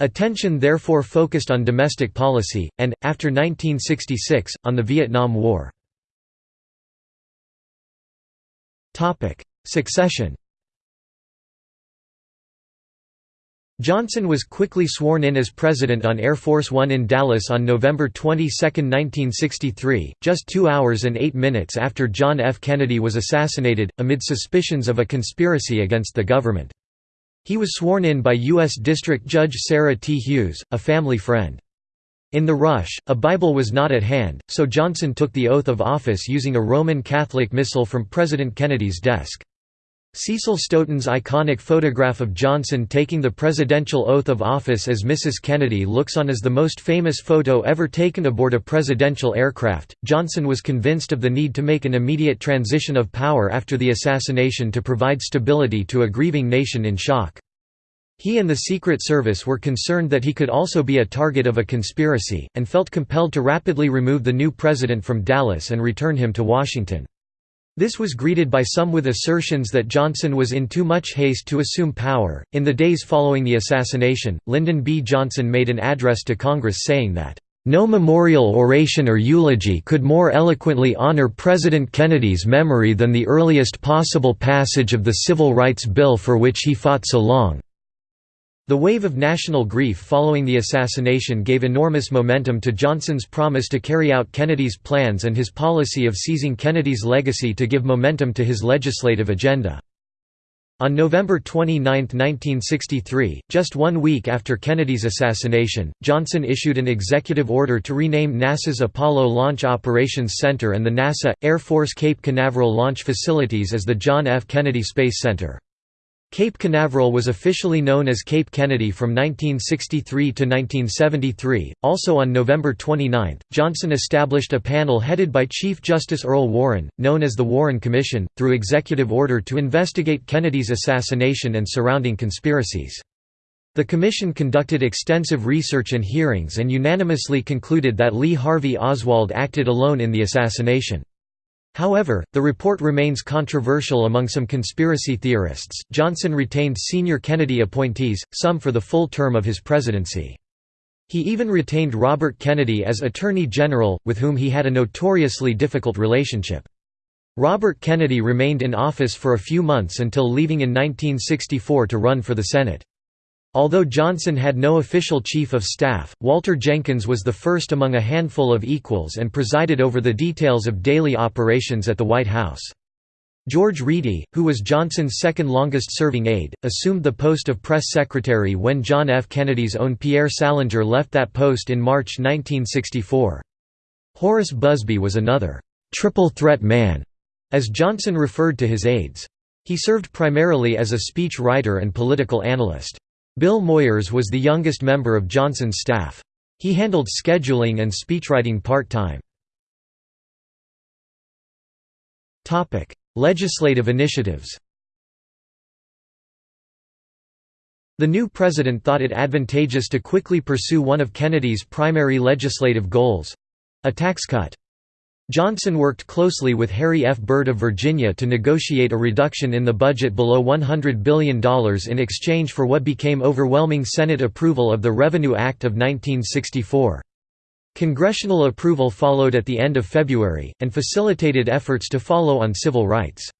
Attention therefore focused on domestic policy, and, after 1966, on the Vietnam War. Succession Johnson was quickly sworn in as president on Air Force One in Dallas on November 22, 1963, just two hours and eight minutes after John F. Kennedy was assassinated, amid suspicions of a conspiracy against the government. He was sworn in by U.S. District Judge Sarah T. Hughes, a family friend. In the rush, a Bible was not at hand, so Johnson took the oath of office using a Roman Catholic missal from President Kennedy's desk. Cecil Stoughton's iconic photograph of Johnson taking the presidential oath of office as Mrs. Kennedy looks on as the most famous photo ever taken aboard a presidential aircraft. Johnson was convinced of the need to make an immediate transition of power after the assassination to provide stability to a grieving nation in shock. He and the Secret Service were concerned that he could also be a target of a conspiracy, and felt compelled to rapidly remove the new president from Dallas and return him to Washington. This was greeted by some with assertions that Johnson was in too much haste to assume power. In the days following the assassination, Lyndon B. Johnson made an address to Congress saying that, No memorial oration or eulogy could more eloquently honor President Kennedy's memory than the earliest possible passage of the Civil Rights Bill for which he fought so long. The wave of national grief following the assassination gave enormous momentum to Johnson's promise to carry out Kennedy's plans and his policy of seizing Kennedy's legacy to give momentum to his legislative agenda. On November 29, 1963, just one week after Kennedy's assassination, Johnson issued an executive order to rename NASA's Apollo Launch Operations Center and the NASA, Air Force Cape Canaveral launch facilities as the John F. Kennedy Space Center. Cape Canaveral was officially known as Cape Kennedy from 1963 to 1973. Also on November 29, Johnson established a panel headed by Chief Justice Earl Warren, known as the Warren Commission, through executive order to investigate Kennedy's assassination and surrounding conspiracies. The commission conducted extensive research and hearings and unanimously concluded that Lee Harvey Oswald acted alone in the assassination. However, the report remains controversial among some conspiracy theorists. Johnson retained senior Kennedy appointees, some for the full term of his presidency. He even retained Robert Kennedy as Attorney General, with whom he had a notoriously difficult relationship. Robert Kennedy remained in office for a few months until leaving in 1964 to run for the Senate. Although Johnson had no official chief of staff, Walter Jenkins was the first among a handful of equals and presided over the details of daily operations at the White House. George Reedy, who was Johnson's second longest-serving aide, assumed the post of press secretary when John F. Kennedy's own Pierre Salinger left that post in March 1964. Horace Busby was another «triple threat man», as Johnson referred to his aides. He served primarily as a speech writer and political analyst. Bill Moyers was the youngest member of Johnson's staff. He handled scheduling and speechwriting part-time. Legislative initiatives The new president thought it advantageous to quickly pursue one of Kennedy's primary legislative goals—a tax cut. Johnson worked closely with Harry F. Byrd of Virginia to negotiate a reduction in the budget below $100 billion in exchange for what became overwhelming Senate approval of the Revenue Act of 1964. Congressional approval followed at the end of February, and facilitated efforts to follow on civil rights.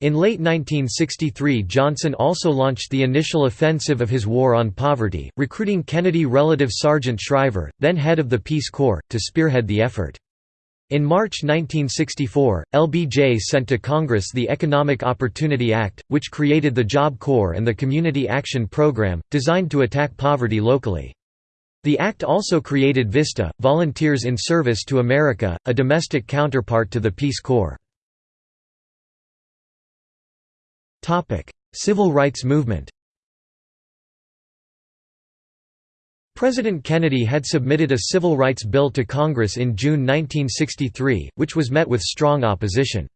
In late 1963 Johnson also launched the initial offensive of his war on poverty, recruiting Kennedy relative Sargent Shriver, then head of the Peace Corps, to spearhead the effort. In March 1964, LBJ sent to Congress the Economic Opportunity Act, which created the Job Corps and the Community Action Program, designed to attack poverty locally. The act also created VISTA, Volunteers in Service to America, a domestic counterpart to the Peace Corps. Civil rights movement President Kennedy had submitted a civil rights bill to Congress in June 1963, which was met with strong opposition.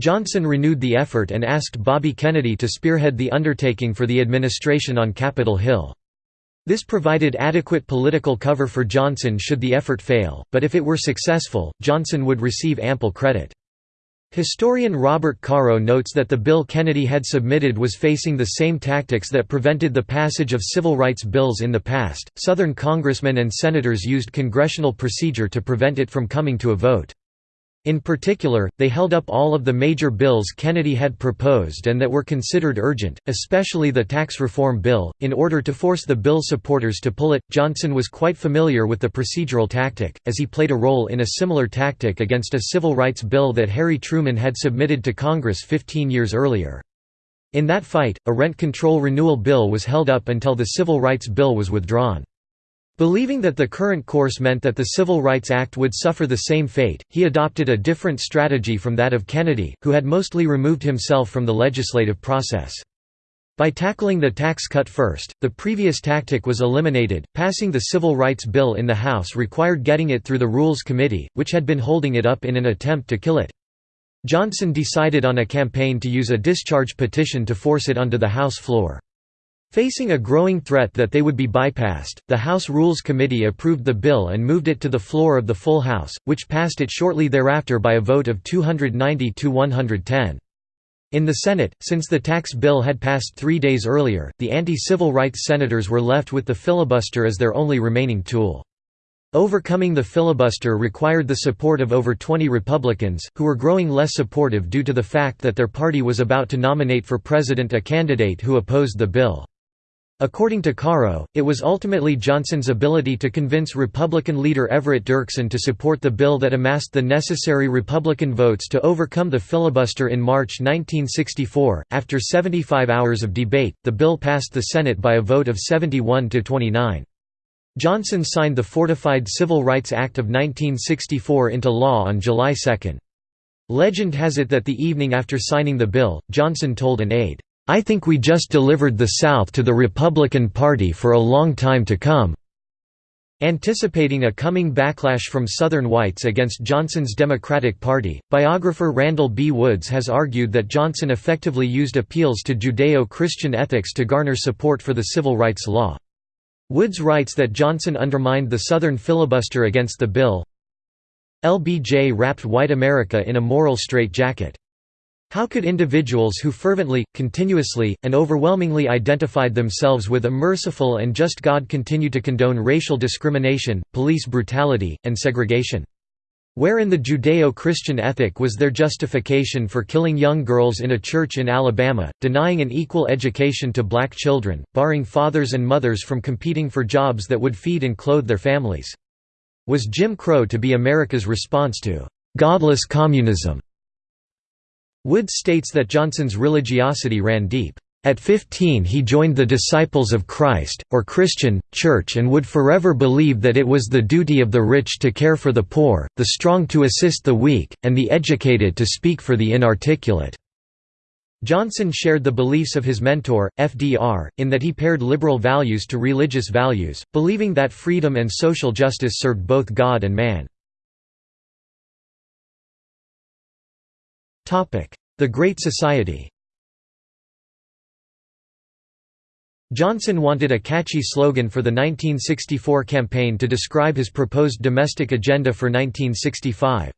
Johnson renewed the effort and asked Bobby Kennedy to spearhead the undertaking for the administration on Capitol Hill. This provided adequate political cover for Johnson should the effort fail, but if it were successful, Johnson would receive ample credit. Historian Robert Caro notes that the bill Kennedy had submitted was facing the same tactics that prevented the passage of civil rights bills in the past. Southern congressmen and senators used congressional procedure to prevent it from coming to a vote. In particular, they held up all of the major bills Kennedy had proposed and that were considered urgent, especially the tax reform bill, in order to force the bill supporters to pull it. Johnson was quite familiar with the procedural tactic, as he played a role in a similar tactic against a civil rights bill that Harry Truman had submitted to Congress 15 years earlier. In that fight, a rent control renewal bill was held up until the civil rights bill was withdrawn. Believing that the current course meant that the Civil Rights Act would suffer the same fate, he adopted a different strategy from that of Kennedy, who had mostly removed himself from the legislative process. By tackling the tax cut first, the previous tactic was eliminated. Passing the Civil Rights Bill in the House required getting it through the Rules Committee, which had been holding it up in an attempt to kill it. Johnson decided on a campaign to use a discharge petition to force it onto the House floor. Facing a growing threat that they would be bypassed, the House Rules Committee approved the bill and moved it to the floor of the full House, which passed it shortly thereafter by a vote of 290 to 110. In the Senate, since the tax bill had passed three days earlier, the anti-civil rights senators were left with the filibuster as their only remaining tool. Overcoming the filibuster required the support of over 20 Republicans, who were growing less supportive due to the fact that their party was about to nominate for president a candidate who opposed the bill. According to Caro, it was ultimately Johnson's ability to convince Republican leader Everett Dirksen to support the bill that amassed the necessary Republican votes to overcome the filibuster in March 1964. After 75 hours of debate, the bill passed the Senate by a vote of 71 to 29. Johnson signed the Fortified Civil Rights Act of 1964 into law on July 2. Legend has it that the evening after signing the bill, Johnson told an aide, I think we just delivered the South to the Republican Party for a long time to come." Anticipating a coming backlash from Southern whites against Johnson's Democratic Party, biographer Randall B. Woods has argued that Johnson effectively used appeals to Judeo-Christian ethics to garner support for the civil rights law. Woods writes that Johnson undermined the Southern filibuster against the bill. LBJ wrapped white America in a moral straitjacket. How could individuals who fervently, continuously, and overwhelmingly identified themselves with a merciful and just God continue to condone racial discrimination, police brutality, and segregation? Where in the Judeo-Christian ethic was their justification for killing young girls in a church in Alabama, denying an equal education to black children, barring fathers and mothers from competing for jobs that would feed and clothe their families? Was Jim Crow to be America's response to «godless communism»? Woods states that Johnson's religiosity ran deep. At 15 he joined the Disciples of Christ, or Christian, church and would forever believe that it was the duty of the rich to care for the poor, the strong to assist the weak, and the educated to speak for the inarticulate. Johnson shared the beliefs of his mentor, FDR, in that he paired liberal values to religious values, believing that freedom and social justice served both God and man. The Great Society Johnson wanted a catchy slogan for the 1964 campaign to describe his proposed domestic agenda for 1965.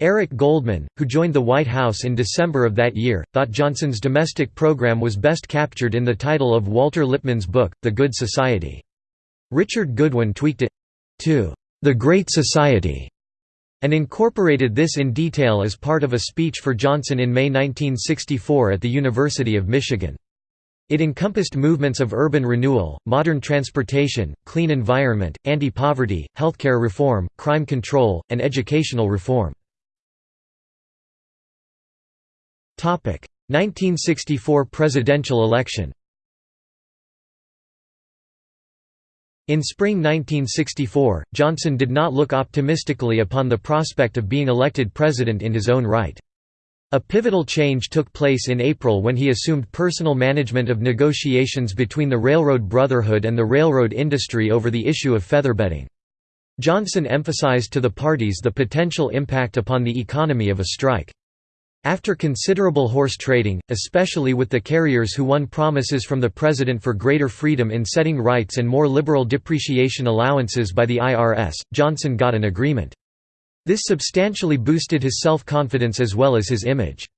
Eric Goldman, who joined the White House in December of that year, thought Johnson's domestic program was best captured in the title of Walter Lippmann's book, The Good Society. Richard Goodwin tweaked it to The Great Society and incorporated this in detail as part of a speech for Johnson in May 1964 at the University of Michigan. It encompassed movements of urban renewal, modern transportation, clean environment, anti-poverty, healthcare reform, crime control, and educational reform. 1964 presidential election In spring 1964, Johnson did not look optimistically upon the prospect of being elected president in his own right. A pivotal change took place in April when he assumed personal management of negotiations between the Railroad Brotherhood and the railroad industry over the issue of featherbedding. Johnson emphasized to the parties the potential impact upon the economy of a strike. After considerable horse trading, especially with the carriers who won promises from the president for greater freedom in setting rights and more liberal depreciation allowances by the IRS, Johnson got an agreement. This substantially boosted his self-confidence as well as his image.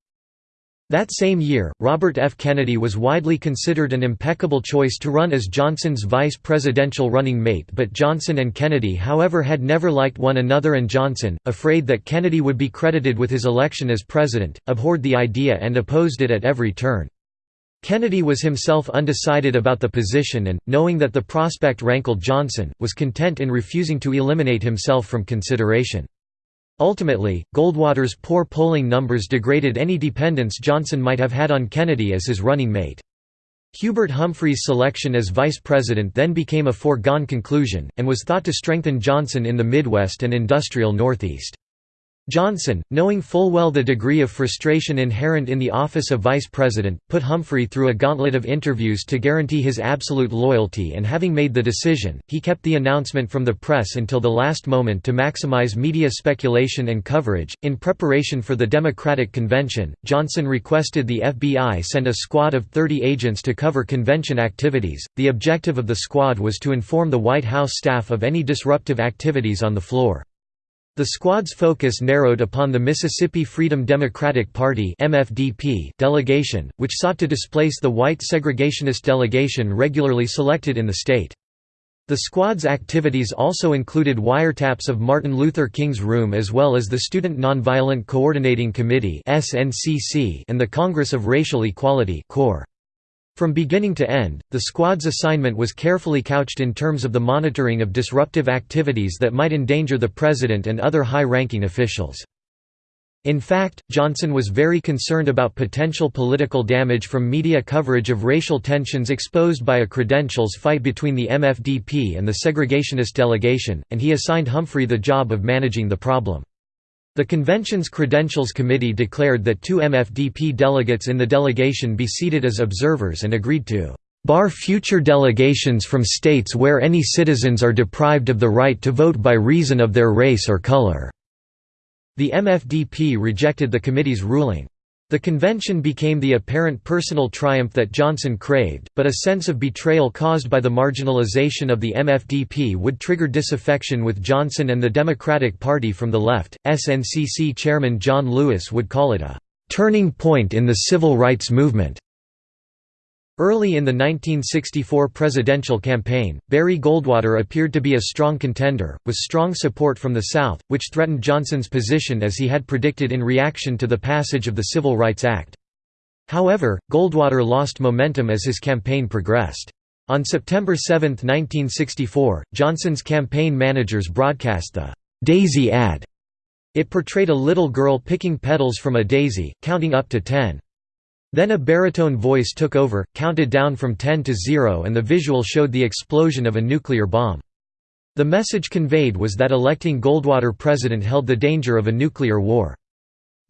That same year, Robert F. Kennedy was widely considered an impeccable choice to run as Johnson's vice presidential running mate but Johnson and Kennedy however had never liked one another and Johnson, afraid that Kennedy would be credited with his election as president, abhorred the idea and opposed it at every turn. Kennedy was himself undecided about the position and, knowing that the prospect rankled Johnson, was content in refusing to eliminate himself from consideration. Ultimately, Goldwater's poor polling numbers degraded any dependence Johnson might have had on Kennedy as his running mate. Hubert Humphrey's selection as vice president then became a foregone conclusion, and was thought to strengthen Johnson in the Midwest and industrial Northeast. Johnson, knowing full well the degree of frustration inherent in the office of vice president, put Humphrey through a gauntlet of interviews to guarantee his absolute loyalty and having made the decision, he kept the announcement from the press until the last moment to maximize media speculation and coverage. In preparation for the Democratic convention, Johnson requested the FBI send a squad of 30 agents to cover convention activities. The objective of the squad was to inform the White House staff of any disruptive activities on the floor. The squad's focus narrowed upon the Mississippi Freedom Democratic Party MFDP delegation, which sought to displace the white segregationist delegation regularly selected in the state. The squad's activities also included wiretaps of Martin Luther King's room as well as the Student Nonviolent Coordinating Committee and the Congress of Racial Equality From beginning to end, the squad's assignment was carefully couched in terms of the monitoring of disruptive activities that might endanger the president and other high-ranking officials. In fact, Johnson was very concerned about potential political damage from media coverage of racial tensions exposed by a credentials fight between the MFDP and the segregationist delegation, and he assigned Humphrey the job of managing the problem. The convention's Credentials Committee declared that two MFDP delegates in the delegation be seated as observers and agreed to bar future delegations from states where any citizens are deprived of the right to vote by reason of their race or color." The MFDP rejected the committee's ruling. The convention became the apparent personal triumph that Johnson craved, but a sense of betrayal caused by the marginalization of the MFDP would trigger disaffection with Johnson and the Democratic Party from the left. SNCC chairman John Lewis would call it a turning point in the civil rights movement. Early in the 1964 presidential campaign, Barry Goldwater appeared to be a strong contender, with strong support from the South, which threatened Johnson's position as he had predicted in reaction to the passage of the Civil Rights Act. However, Goldwater lost momentum as his campaign progressed. On September 7, 1964, Johnson's campaign managers broadcast the «Daisy ad». It portrayed a little girl picking petals from a daisy, counting up to ten. Then a baritone voice took over, counted down from 10 to 0 and the visual showed the explosion of a nuclear bomb. The message conveyed was that electing Goldwater president held the danger of a nuclear war.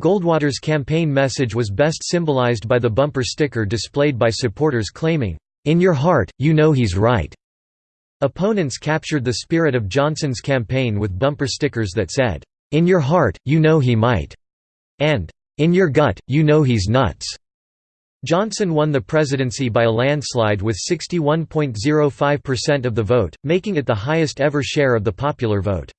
Goldwater's campaign message was best symbolized by the bumper sticker displayed by supporters claiming, "'In your heart, you know he's right'". Opponents captured the spirit of Johnson's campaign with bumper stickers that said, "'In your heart, you know he might' and "'In your gut, you know he's nuts'". Johnson won the presidency by a landslide with 61.05% of the vote, making it the highest ever share of the popular vote.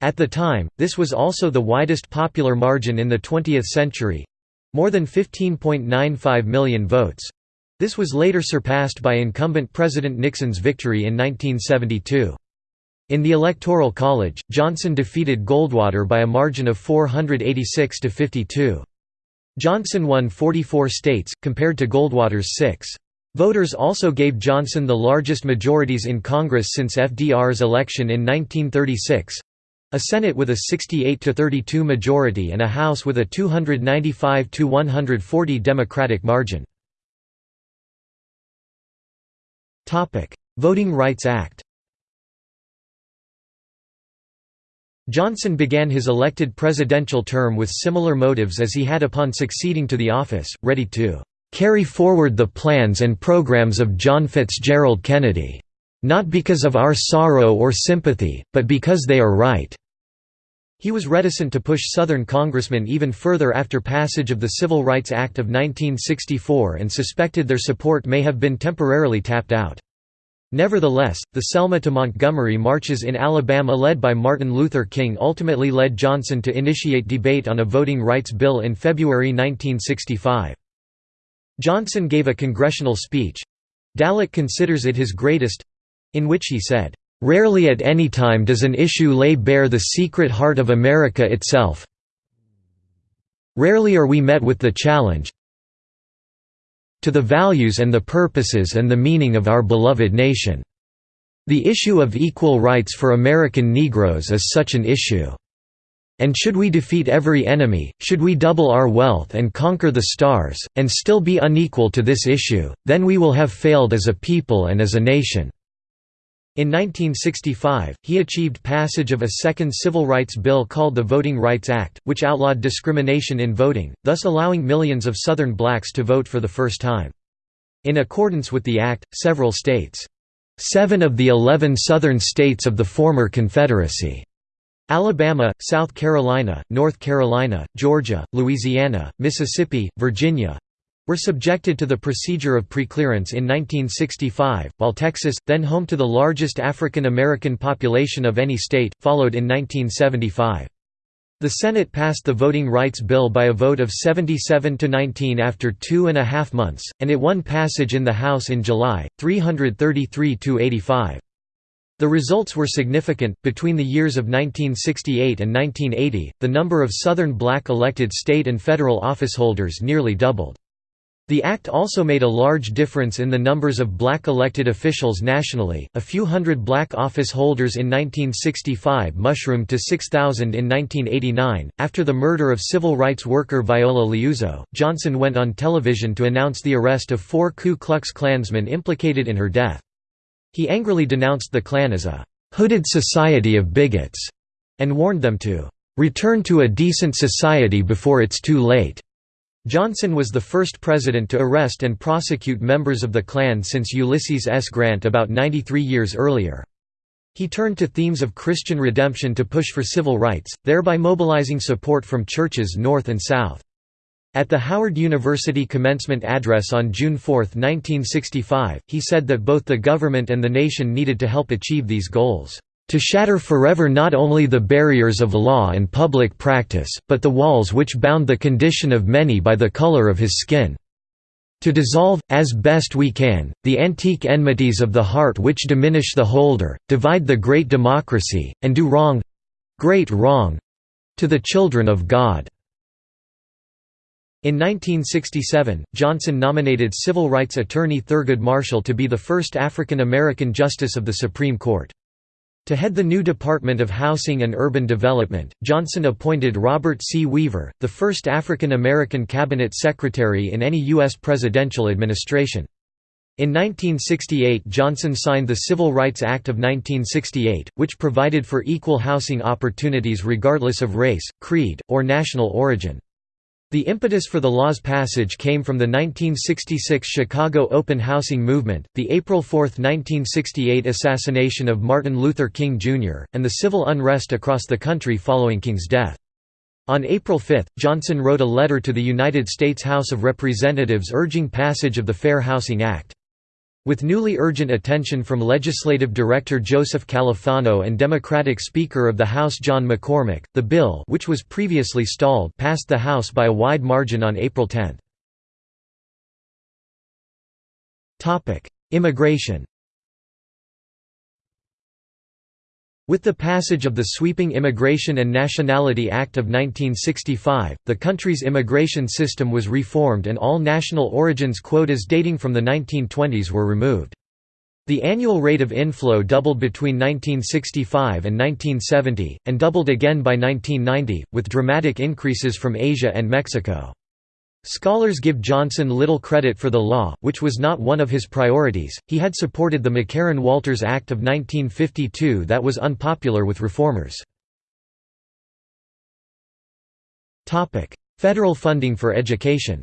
At the time, this was also the widest popular margin in the 20th century—more than 15.95 million votes. This was later surpassed by incumbent President Nixon's victory in 1972. In the Electoral College, Johnson defeated Goldwater by a margin of 486 to 52. Johnson won 44 states, compared to Goldwater's six. Voters also gave Johnson the largest majorities in Congress since FDR's election in 1936 a Senate with a 68–32 majority and a House with a 295–140 Democratic margin. Voting Rights Act Johnson began his elected presidential term with similar motives as he had upon succeeding to the office, ready to "...carry forward the plans and programs of John Fitzgerald Kennedy. Not because of our sorrow or sympathy, but because they are right." He was reticent to push Southern congressmen even further after passage of the Civil Rights Act of 1964 and suspected their support may have been temporarily tapped out. Nevertheless, the Selma to Montgomery marches in Alabama led by Martin Luther King ultimately led Johnson to initiate debate on a voting rights bill in February 1965. Johnson gave a congressional speech—Dallek considers it his greatest—in which he said, "...rarely at any time does an issue lay bare the secret heart of America itself. Rarely are we met with the challenge, to the values and the purposes and the meaning of our beloved nation. The issue of equal rights for American Negroes is such an issue. And should we defeat every enemy, should we double our wealth and conquer the stars, and still be unequal to this issue, then we will have failed as a people and as a nation." In 1965, he achieved passage of a second civil rights bill called the Voting Rights Act, which outlawed discrimination in voting, thus allowing millions of Southern blacks to vote for the first time. In accordance with the act, several states seven of the eleven Southern states of the former Confederacy Alabama, South Carolina, North Carolina, Georgia, Louisiana, Mississippi, Virginia, were subjected to the procedure of preclearance in 1965, while Texas, then home to the largest African American population of any state, followed in 1975. The Senate passed the Voting Rights Bill by a vote of 77 to 19 after two and a half months, and it won passage in the House in July, 333 to 85. The results were significant. Between the years of 1968 and 1980, the number of Southern black elected state and federal officeholders nearly doubled. The act also made a large difference in the numbers of black elected officials nationally, a few hundred black office holders in 1965 mushroomed to 6,000 in 1989. After the murder of civil rights worker Viola Liuzzo, Johnson went on television to announce the arrest of four Ku Klux Klansmen implicated in her death. He angrily denounced the Klan as a hooded society of bigots, and warned them to return to a decent society before it's too late. Johnson was the first president to arrest and prosecute members of the Klan since Ulysses S. Grant about 93 years earlier. He turned to themes of Christian redemption to push for civil rights, thereby mobilizing support from churches north and south. At the Howard University commencement address on June 4, 1965, he said that both the government and the nation needed to help achieve these goals to shatter forever not only the barriers of law and public practice, but the walls which bound the condition of many by the color of his skin. To dissolve, as best we can, the antique enmities of the heart which diminish the holder, divide the great democracy, and do wrong—great wrong—to the children of God." In 1967, Johnson nominated civil rights attorney Thurgood Marshall to be the first African American justice of the Supreme Court. To head the new Department of Housing and Urban Development, Johnson appointed Robert C. Weaver, the first African American cabinet secretary in any U.S. presidential administration. In 1968 Johnson signed the Civil Rights Act of 1968, which provided for equal housing opportunities regardless of race, creed, or national origin. The impetus for the law's passage came from the 1966 Chicago open housing movement, the April 4, 1968 assassination of Martin Luther King Jr., and the civil unrest across the country following King's death. On April 5, Johnson wrote a letter to the United States House of Representatives urging passage of the Fair Housing Act. With newly urgent attention from Legislative Director Joseph Califano and Democratic Speaker of the House John McCormack, the bill which was previously stalled passed the House by a wide margin on April 10. Immigration With the passage of the sweeping Immigration and Nationality Act of 1965, the country's immigration system was reformed and all national origins quotas dating from the 1920s were removed. The annual rate of inflow doubled between 1965 and 1970, and doubled again by 1990, with dramatic increases from Asia and Mexico. Scholars give Johnson little credit for the law, which was not one of his priorities. He had supported the McCarran-Walters Act of 1952 that was unpopular with reformers. Topic: Federal funding for education.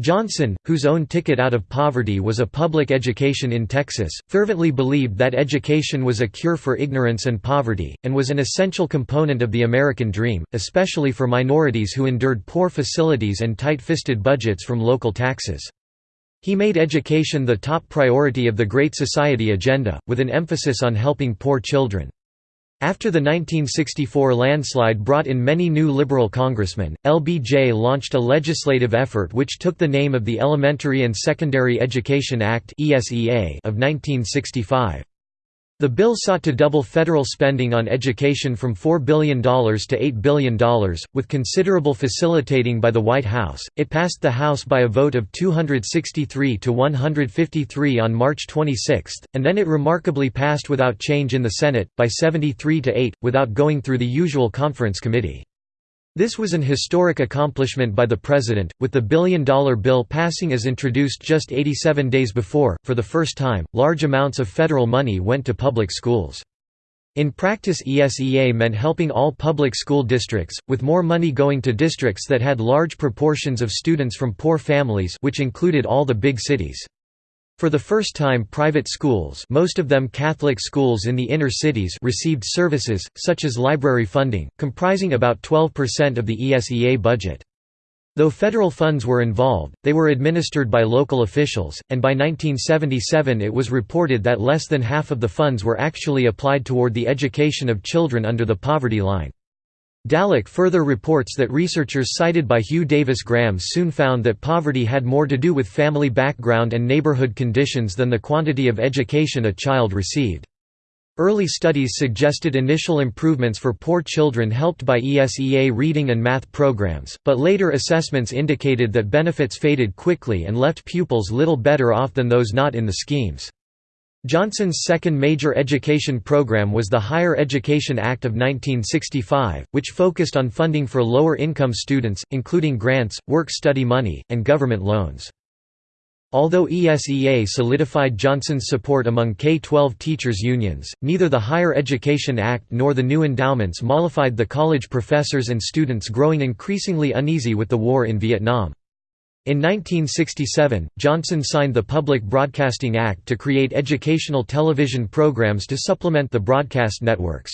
Johnson, whose own ticket out of poverty was a public education in Texas, fervently believed that education was a cure for ignorance and poverty, and was an essential component of the American dream, especially for minorities who endured poor facilities and tight-fisted budgets from local taxes. He made education the top priority of the Great Society agenda, with an emphasis on helping poor children. After the 1964 landslide brought in many new liberal congressmen, LBJ launched a legislative effort which took the name of the Elementary and Secondary Education Act of 1965. The bill sought to double federal spending on education from $4 billion to $8 billion, with considerable facilitating by the White House. It passed the House by a vote of 263 to 153 on March 26, and then it remarkably passed without change in the Senate, by 73 to 8, without going through the usual conference committee. This was an historic accomplishment by the President, with the billion-dollar bill passing as introduced just 87 days before. For the first time, large amounts of federal money went to public schools. In practice ESEA meant helping all public school districts, with more money going to districts that had large proportions of students from poor families which included all the big cities. For the first time private schools most of them Catholic schools in the inner cities received services, such as library funding, comprising about 12% of the ESEA budget. Though federal funds were involved, they were administered by local officials, and by 1977 it was reported that less than half of the funds were actually applied toward the education of children under the poverty line. Dallek further reports that researchers cited by Hugh Davis Graham soon found that poverty had more to do with family background and neighborhood conditions than the quantity of education a child received. Early studies suggested initial improvements for poor children helped by ESEA reading and math programs, but later assessments indicated that benefits faded quickly and left pupils little better off than those not in the schemes. Johnson's second major education program was the Higher Education Act of 1965, which focused on funding for lower-income students, including grants, work-study money, and government loans. Although ESEA solidified Johnson's support among K-12 teachers' unions, neither the Higher Education Act nor the new endowments mollified the college professors and students growing increasingly uneasy with the war in Vietnam. In 1967, Johnson signed the Public Broadcasting Act to create educational television programs to supplement the broadcast networks.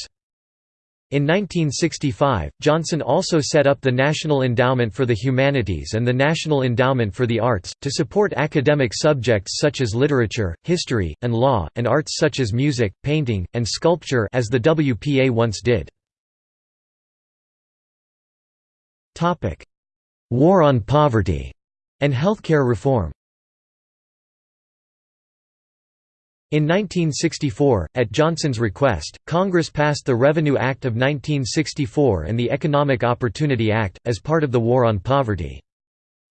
In 1965, Johnson also set up the National Endowment for the Humanities and the National Endowment for the Arts, to support academic subjects such as literature, history, and law, and arts such as music, painting, and sculpture as the WPA once did. War on poverty and healthcare reform In 1964, at Johnson's request, Congress passed the Revenue Act of 1964 and the Economic Opportunity Act, as part of the War on Poverty.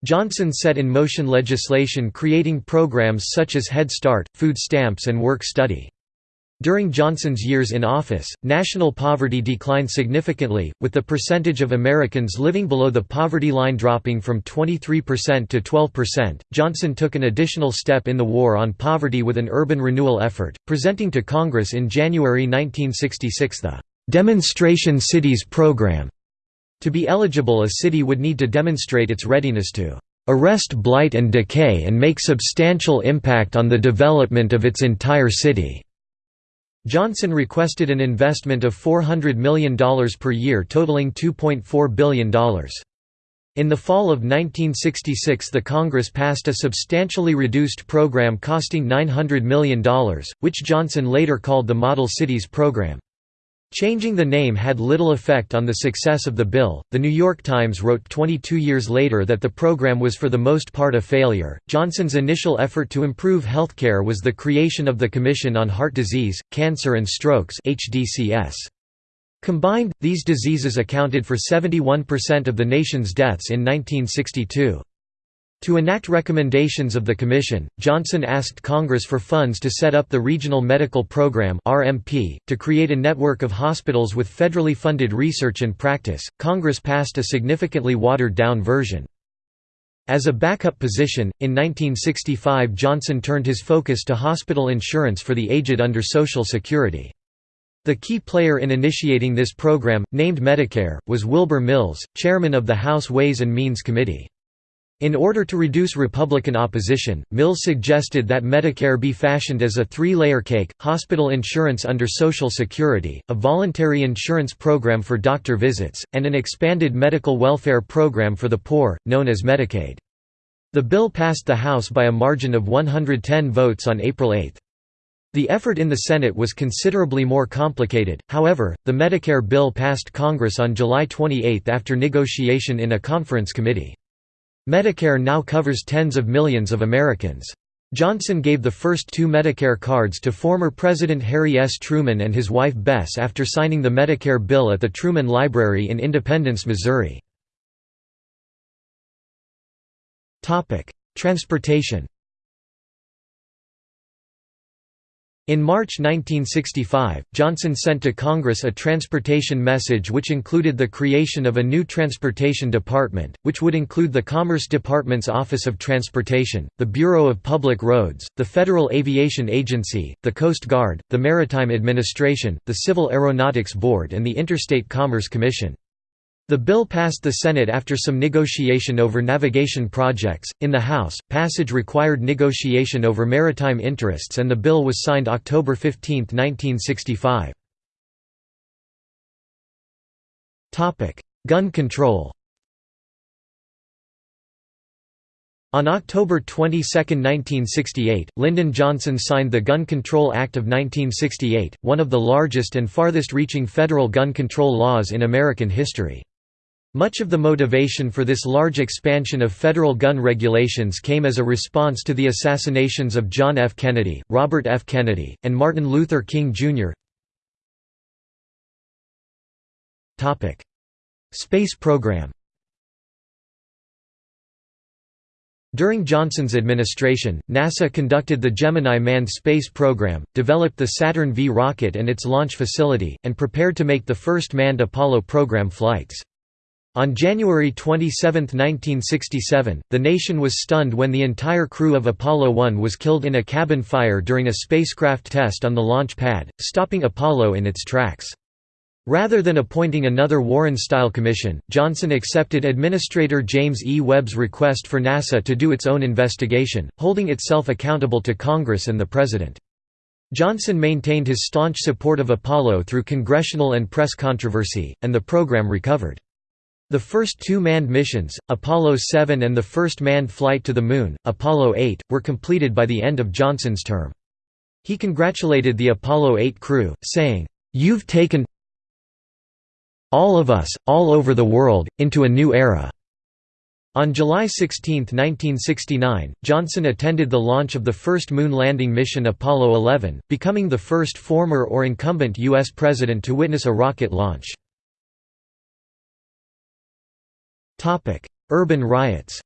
Johnson set in motion legislation creating programs such as Head Start, food stamps and work study. During Johnson's years in office, national poverty declined significantly, with the percentage of Americans living below the poverty line dropping from 23% to 12%. Johnson took an additional step in the war on poverty with an urban renewal effort, presenting to Congress in January 1966 the Demonstration Cities Program. To be eligible, a city would need to demonstrate its readiness to arrest blight and decay and make substantial impact on the development of its entire city. Johnson requested an investment of $400 million per year totaling $2.4 billion. In the fall of 1966 the Congress passed a substantially reduced program costing $900 million, which Johnson later called the Model Cities Program. Changing the name had little effect on the success of the bill. The New York Times wrote 22 years later that the program was for the most part a failure. Johnson's initial effort to improve healthcare was the creation of the Commission on Heart Disease, Cancer and Strokes (HDCS). Combined, these diseases accounted for 71% of the nation's deaths in 1962. To enact recommendations of the Commission, Johnson asked Congress for funds to set up the Regional Medical Program (RMP) to create a network of hospitals with federally funded research and practice. Congress passed a significantly watered-down version. As a backup position, in 1965 Johnson turned his focus to hospital insurance for the aged under Social Security. The key player in initiating this program, named Medicare, was Wilbur Mills, chairman of the House Ways and Means Committee. In order to reduce Republican opposition, Mills suggested that Medicare be fashioned as a three-layer cake, hospital insurance under Social Security, a voluntary insurance program for doctor visits, and an expanded medical welfare program for the poor, known as Medicaid. The bill passed the House by a margin of 110 votes on April 8. The effort in the Senate was considerably more complicated, however, the Medicare bill passed Congress on July 28 after negotiation in a conference committee. Medicare now covers tens of millions of Americans. Johnson gave the first two Medicare cards to former President Harry S. Truman and his wife Bess after signing the Medicare bill at the Truman Library in Independence, Missouri. Transportation In March 1965, Johnson sent to Congress a transportation message which included the creation of a new transportation department, which would include the Commerce Department's Office of Transportation, the Bureau of Public Roads, the Federal Aviation Agency, the Coast Guard, the Maritime Administration, the Civil Aeronautics Board and the Interstate Commerce Commission. The bill passed the Senate after some negotiation over navigation projects. In the House, passage required negotiation over maritime interests and the bill was signed October 15, 1965. Topic: Gun control. On October 22, 1968, Lyndon Johnson signed the Gun Control Act of 1968, one of the largest and farthest-reaching federal gun control laws in American history. Much of the motivation for this large expansion of federal gun regulations came as a response to the assassinations of John F. Kennedy, Robert F. Kennedy, and Martin Luther King, Jr. Space program During Johnson's administration, NASA conducted the Gemini manned space program, developed the Saturn V rocket and its launch facility, and prepared to make the first manned Apollo program flights. On January 27, 1967, the nation was stunned when the entire crew of Apollo 1 was killed in a cabin fire during a spacecraft test on the launch pad, stopping Apollo in its tracks. Rather than appointing another Warren-style commission, Johnson accepted Administrator James E. Webb's request for NASA to do its own investigation, holding itself accountable to Congress and the President. Johnson maintained his staunch support of Apollo through congressional and press controversy, and the program recovered. The first two manned missions, Apollo 7 and the first manned flight to the Moon, Apollo 8, were completed by the end of Johnson's term. He congratulated the Apollo 8 crew, saying, "'You've taken all of us, all over the world, into a new era." On July 16, 1969, Johnson attended the launch of the first moon landing mission Apollo 11, becoming the first former or incumbent U.S. president to witness a rocket launch. Urban riots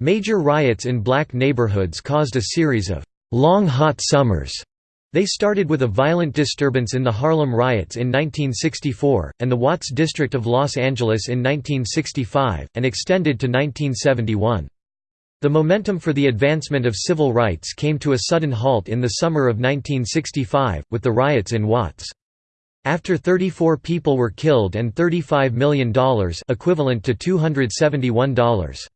Major riots in black neighborhoods caused a series of «long hot summers» They started with a violent disturbance in the Harlem riots in 1964, and the Watts district of Los Angeles in 1965, and extended to 1971. The momentum for the advancement of civil rights came to a sudden halt in the summer of 1965, with the riots in Watts. After 34 people were killed and $35 million equivalent to $271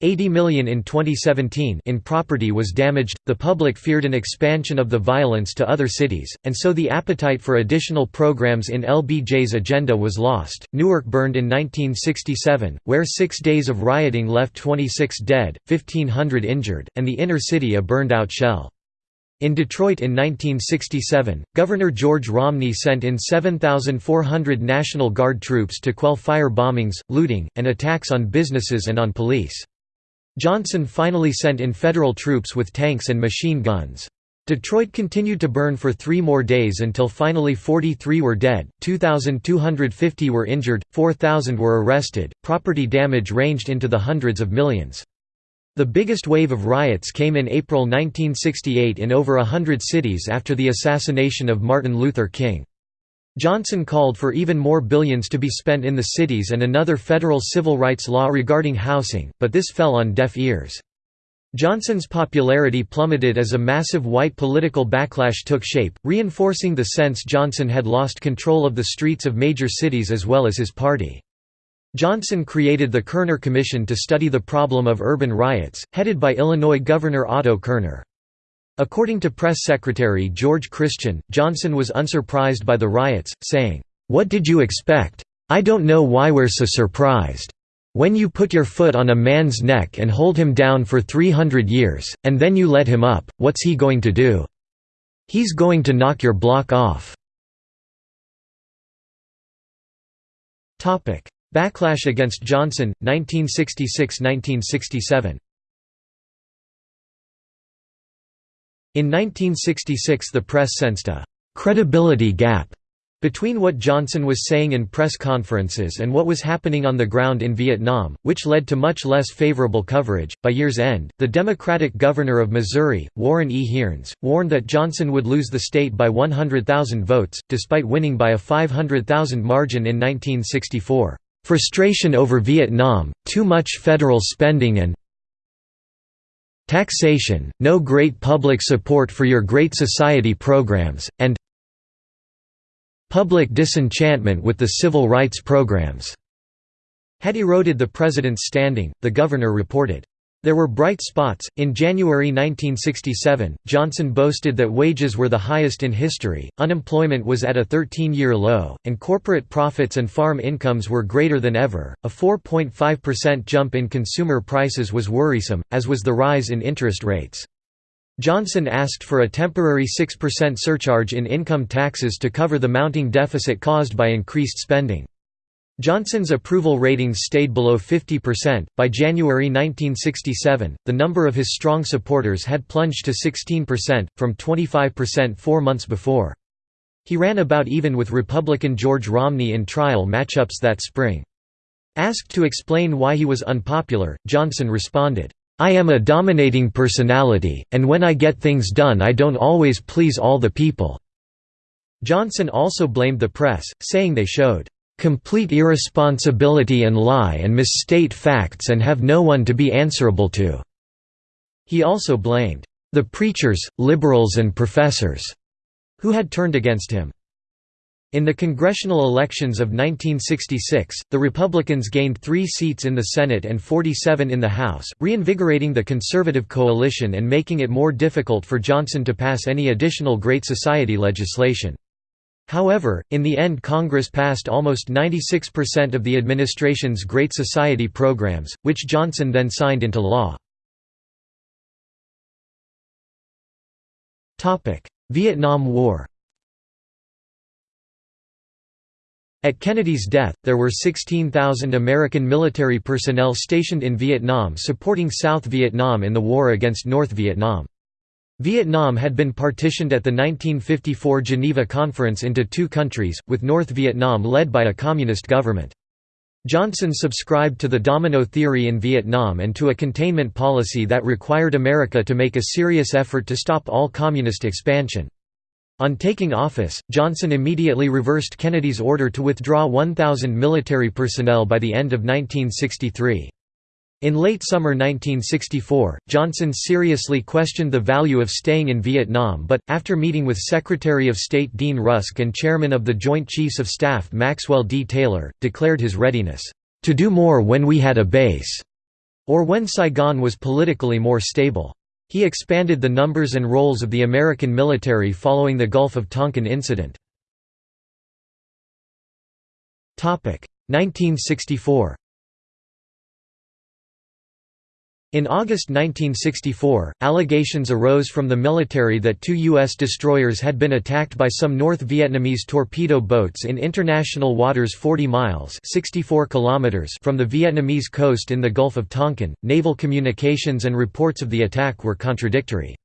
80 million in 2017 in property was damaged. The public feared an expansion of the violence to other cities, and so the appetite for additional programs in LBJ's agenda was lost. Newark burned in 1967, where six days of rioting left 26 dead, 1,500 injured, and the inner city a burned out shell. In Detroit in 1967, Governor George Romney sent in 7,400 National Guard troops to quell fire bombings, looting, and attacks on businesses and on police. Johnson finally sent in federal troops with tanks and machine guns. Detroit continued to burn for three more days until finally 43 were dead, 2,250 were injured, 4,000 were arrested. Property damage ranged into the hundreds of millions. The biggest wave of riots came in April 1968 in over a hundred cities after the assassination of Martin Luther King. Johnson called for even more billions to be spent in the cities and another federal civil rights law regarding housing, but this fell on deaf ears. Johnson's popularity plummeted as a massive white political backlash took shape, reinforcing the sense Johnson had lost control of the streets of major cities as well as his party. Johnson created the Kerner Commission to study the problem of urban riots, headed by Illinois Governor Otto Kerner. According to press secretary George Christian, Johnson was unsurprised by the riots, saying, "'What did you expect? I don't know why we're so surprised. When you put your foot on a man's neck and hold him down for 300 years, and then you let him up, what's he going to do? He's going to knock your block off." Backlash against Johnson, 1966–1967 In 1966 the press sensed a «credibility gap» between what Johnson was saying in press conferences and what was happening on the ground in Vietnam, which led to much less favorable coverage. By year's end, the Democratic governor of Missouri, Warren E. Hearnes, warned that Johnson would lose the state by 100,000 votes, despite winning by a 500,000 margin in 1964. Frustration over Vietnam, too much federal spending and taxation, no great public support for your Great Society programs, and public disenchantment with the civil rights programs had eroded the president's standing, the governor reported. There were bright spots. In January 1967, Johnson boasted that wages were the highest in history, unemployment was at a 13 year low, and corporate profits and farm incomes were greater than ever. A 4.5% jump in consumer prices was worrisome, as was the rise in interest rates. Johnson asked for a temporary 6% surcharge in income taxes to cover the mounting deficit caused by increased spending. Johnson's approval ratings stayed below 50%. By January 1967, the number of his strong supporters had plunged to 16%, from 25% four months before. He ran about even with Republican George Romney in trial matchups that spring. Asked to explain why he was unpopular, Johnson responded, "'I am a dominating personality, and when I get things done I don't always please all the people." Johnson also blamed the press, saying they showed, "'complete irresponsibility and lie and misstate facts and have no one to be answerable to." He also blamed, "'the preachers, liberals and professors' who had turned against him. In the congressional elections of 1966, the Republicans gained three seats in the Senate and 47 in the House, reinvigorating the conservative coalition and making it more difficult for Johnson to pass any additional Great Society legislation. However, in the end Congress passed almost 96% of the administration's Great Society programs, which Johnson then signed into law. Vietnam War At Kennedy's death, there were 16,000 American military personnel stationed in Vietnam supporting South Vietnam in the war against North Vietnam. Vietnam had been partitioned at the 1954 Geneva Conference into two countries, with North Vietnam led by a communist government. Johnson subscribed to the domino theory in Vietnam and to a containment policy that required America to make a serious effort to stop all communist expansion. On taking office, Johnson immediately reversed Kennedy's order to withdraw 1,000 military personnel by the end of 1963. In late summer 1964, Johnson seriously questioned the value of staying in Vietnam but, after meeting with Secretary of State Dean Rusk and Chairman of the Joint Chiefs of Staff Maxwell D. Taylor, declared his readiness, "...to do more when we had a base," or when Saigon was politically more stable. He expanded the numbers and roles of the American military following the Gulf of Tonkin incident. 1964 In August 1964, allegations arose from the military that two U.S. destroyers had been attacked by some North Vietnamese torpedo boats in international waters 40 miles 64 kilometers from the Vietnamese coast in the Gulf of Tonkin. Naval communications and reports of the attack were contradictory.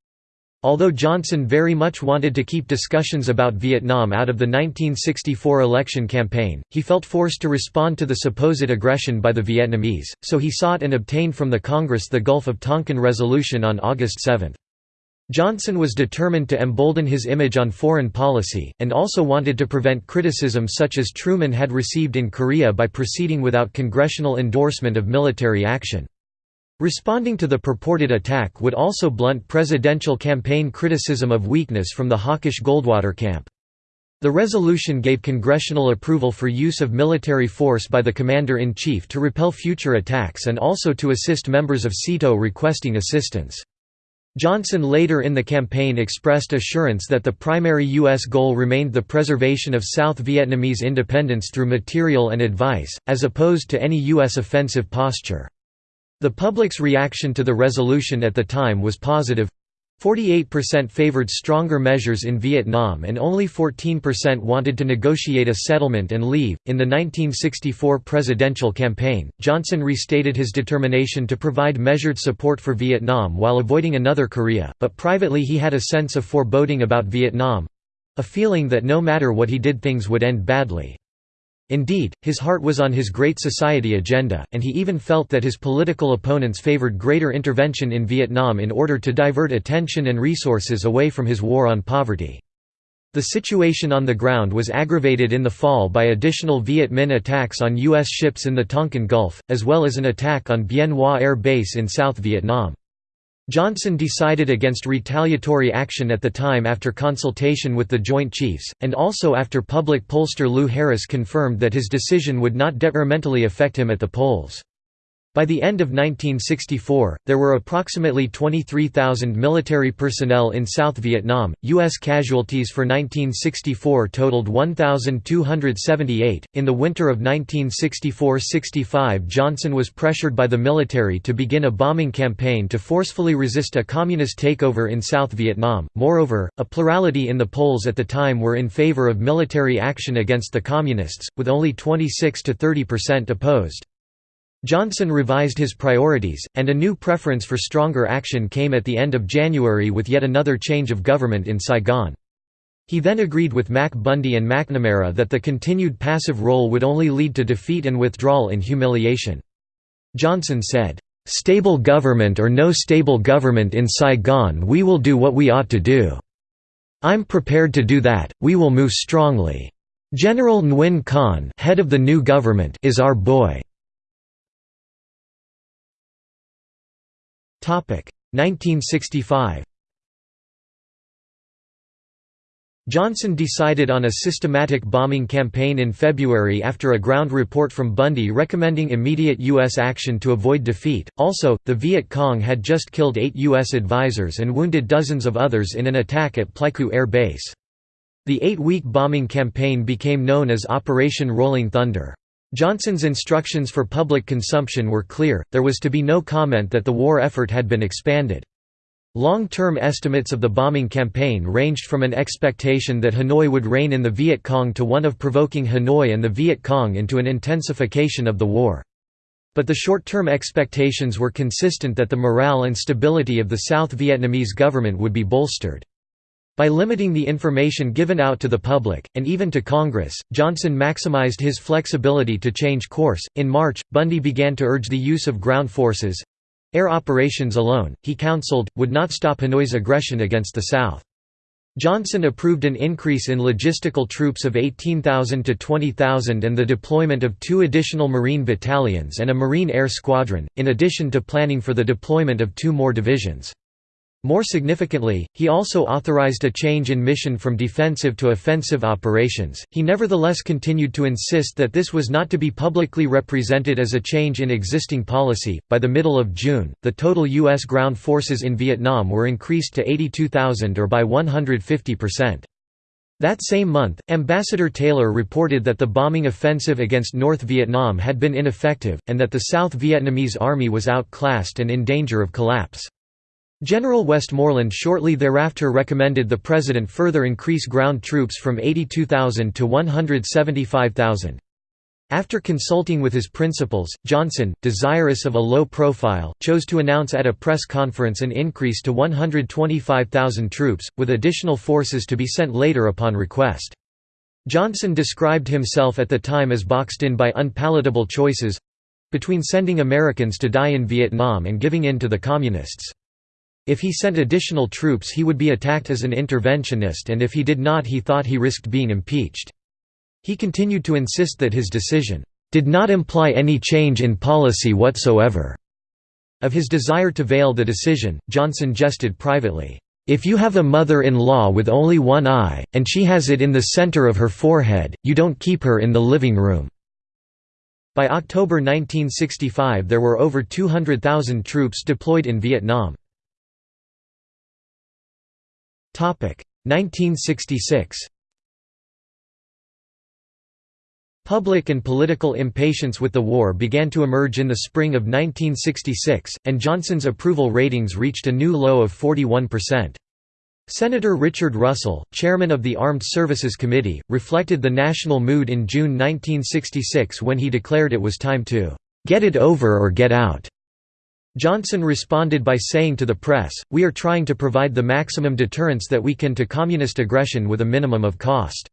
Although Johnson very much wanted to keep discussions about Vietnam out of the 1964 election campaign, he felt forced to respond to the supposed aggression by the Vietnamese, so he sought and obtained from the Congress the Gulf of Tonkin Resolution on August 7. Johnson was determined to embolden his image on foreign policy, and also wanted to prevent criticism such as Truman had received in Korea by proceeding without congressional endorsement of military action. Responding to the purported attack would also blunt presidential campaign criticism of weakness from the hawkish Goldwater camp. The resolution gave congressional approval for use of military force by the Commander-in-Chief to repel future attacks and also to assist members of SEATO requesting assistance. Johnson later in the campaign expressed assurance that the primary U.S. goal remained the preservation of South Vietnamese independence through material and advice, as opposed to any U.S. offensive posture. The public's reaction to the resolution at the time was positive 48% favored stronger measures in Vietnam and only 14% wanted to negotiate a settlement and leave. In the 1964 presidential campaign, Johnson restated his determination to provide measured support for Vietnam while avoiding another Korea, but privately he had a sense of foreboding about Vietnam a feeling that no matter what he did things would end badly. Indeed, his heart was on his Great Society agenda, and he even felt that his political opponents favored greater intervention in Vietnam in order to divert attention and resources away from his war on poverty. The situation on the ground was aggravated in the fall by additional Viet Minh attacks on U.S. ships in the Tonkin Gulf, as well as an attack on Bien Hoa Air Base in South Vietnam. Johnson decided against retaliatory action at the time after consultation with the Joint Chiefs, and also after public pollster Lou Harris confirmed that his decision would not detrimentally affect him at the polls. By the end of 1964, there were approximately 23,000 military personnel in South Vietnam. U.S. casualties for 1964 totaled 1,278. In the winter of 1964 65, Johnson was pressured by the military to begin a bombing campaign to forcefully resist a communist takeover in South Vietnam. Moreover, a plurality in the polls at the time were in favor of military action against the Communists, with only 26 to 30 percent opposed. Johnson revised his priorities, and a new preference for stronger action came at the end of January with yet another change of government in Saigon. He then agreed with Mac Bundy and McNamara that the continued passive role would only lead to defeat and withdrawal in humiliation. Johnson said, "'Stable government or no stable government in Saigon we will do what we ought to do. I'm prepared to do that, we will move strongly. General Nguyen Khanh head of the new government is our boy." 1965 Johnson decided on a systematic bombing campaign in February after a ground report from Bundy recommending immediate U.S. action to avoid defeat. Also, the Viet Cong had just killed eight U.S. advisors and wounded dozens of others in an attack at Pleiku Air Base. The eight-week bombing campaign became known as Operation Rolling Thunder. Johnson's instructions for public consumption were clear, there was to be no comment that the war effort had been expanded. Long-term estimates of the bombing campaign ranged from an expectation that Hanoi would rein in the Viet Cong to one of provoking Hanoi and the Viet Cong into an intensification of the war. But the short-term expectations were consistent that the morale and stability of the South Vietnamese government would be bolstered. By limiting the information given out to the public, and even to Congress, Johnson maximized his flexibility to change course. In March, Bundy began to urge the use of ground forces, Air operations alone, he counseled, would not stop Hanoi's aggression against the South. Johnson approved an increase in logistical troops of 18,000 to 20,000 and the deployment of two additional Marine battalions and a Marine Air Squadron, in addition to planning for the deployment of two more divisions. More significantly, he also authorized a change in mission from defensive to offensive operations. He nevertheless continued to insist that this was not to be publicly represented as a change in existing policy. By the middle of June, the total U.S. ground forces in Vietnam were increased to 82,000 or by 150%. That same month, Ambassador Taylor reported that the bombing offensive against North Vietnam had been ineffective, and that the South Vietnamese army was outclassed and in danger of collapse. General Westmoreland shortly thereafter recommended the President further increase ground troops from 82,000 to 175,000. After consulting with his principals, Johnson, desirous of a low profile, chose to announce at a press conference an increase to 125,000 troops, with additional forces to be sent later upon request. Johnson described himself at the time as boxed in by unpalatable choices—between sending Americans to die in Vietnam and giving in to the Communists. If he sent additional troops he would be attacked as an interventionist and if he did not he thought he risked being impeached. He continued to insist that his decision, "...did not imply any change in policy whatsoever." Of his desire to veil the decision, Johnson jested privately, "...if you have a mother-in-law with only one eye, and she has it in the center of her forehead, you don't keep her in the living room." By October 1965 there were over 200,000 troops deployed in Vietnam. 1966 Public and political impatience with the war began to emerge in the spring of 1966, and Johnson's approval ratings reached a new low of 41%. Senator Richard Russell, chairman of the Armed Services Committee, reflected the national mood in June 1966 when he declared it was time to "...get it over or get out." Johnson responded by saying to the press, We are trying to provide the maximum deterrence that we can to communist aggression with a minimum of cost.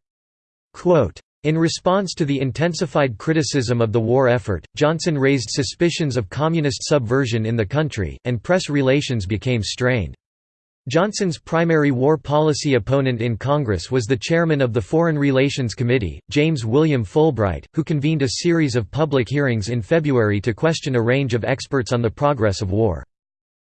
Quote, in response to the intensified criticism of the war effort, Johnson raised suspicions of communist subversion in the country, and press relations became strained. Johnson's primary war policy opponent in Congress was the chairman of the Foreign Relations Committee, James William Fulbright, who convened a series of public hearings in February to question a range of experts on the progress of war.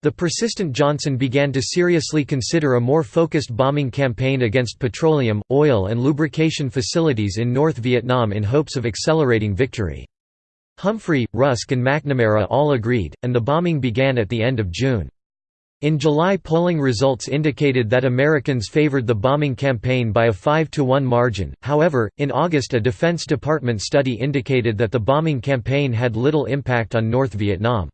The persistent Johnson began to seriously consider a more focused bombing campaign against petroleum, oil and lubrication facilities in North Vietnam in hopes of accelerating victory. Humphrey, Rusk and McNamara all agreed, and the bombing began at the end of June. In July polling results indicated that Americans favored the bombing campaign by a 5–1 margin, however, in August a Defense Department study indicated that the bombing campaign had little impact on North Vietnam.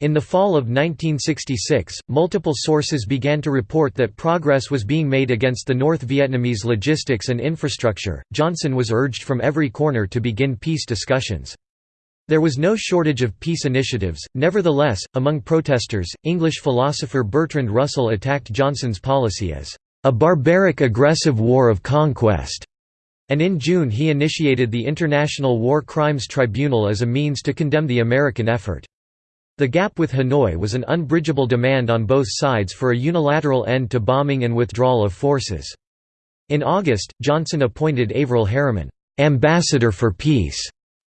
In the fall of 1966, multiple sources began to report that progress was being made against the North Vietnamese logistics and infrastructure. Johnson was urged from every corner to begin peace discussions. There was no shortage of peace initiatives, nevertheless, among protesters, English philosopher Bertrand Russell attacked Johnson's policy as a barbaric aggressive war of conquest, and in June he initiated the International War Crimes Tribunal as a means to condemn the American effort. The gap with Hanoi was an unbridgeable demand on both sides for a unilateral end to bombing and withdrawal of forces. In August, Johnson appointed Averell Harriman, "'Ambassador for Peace'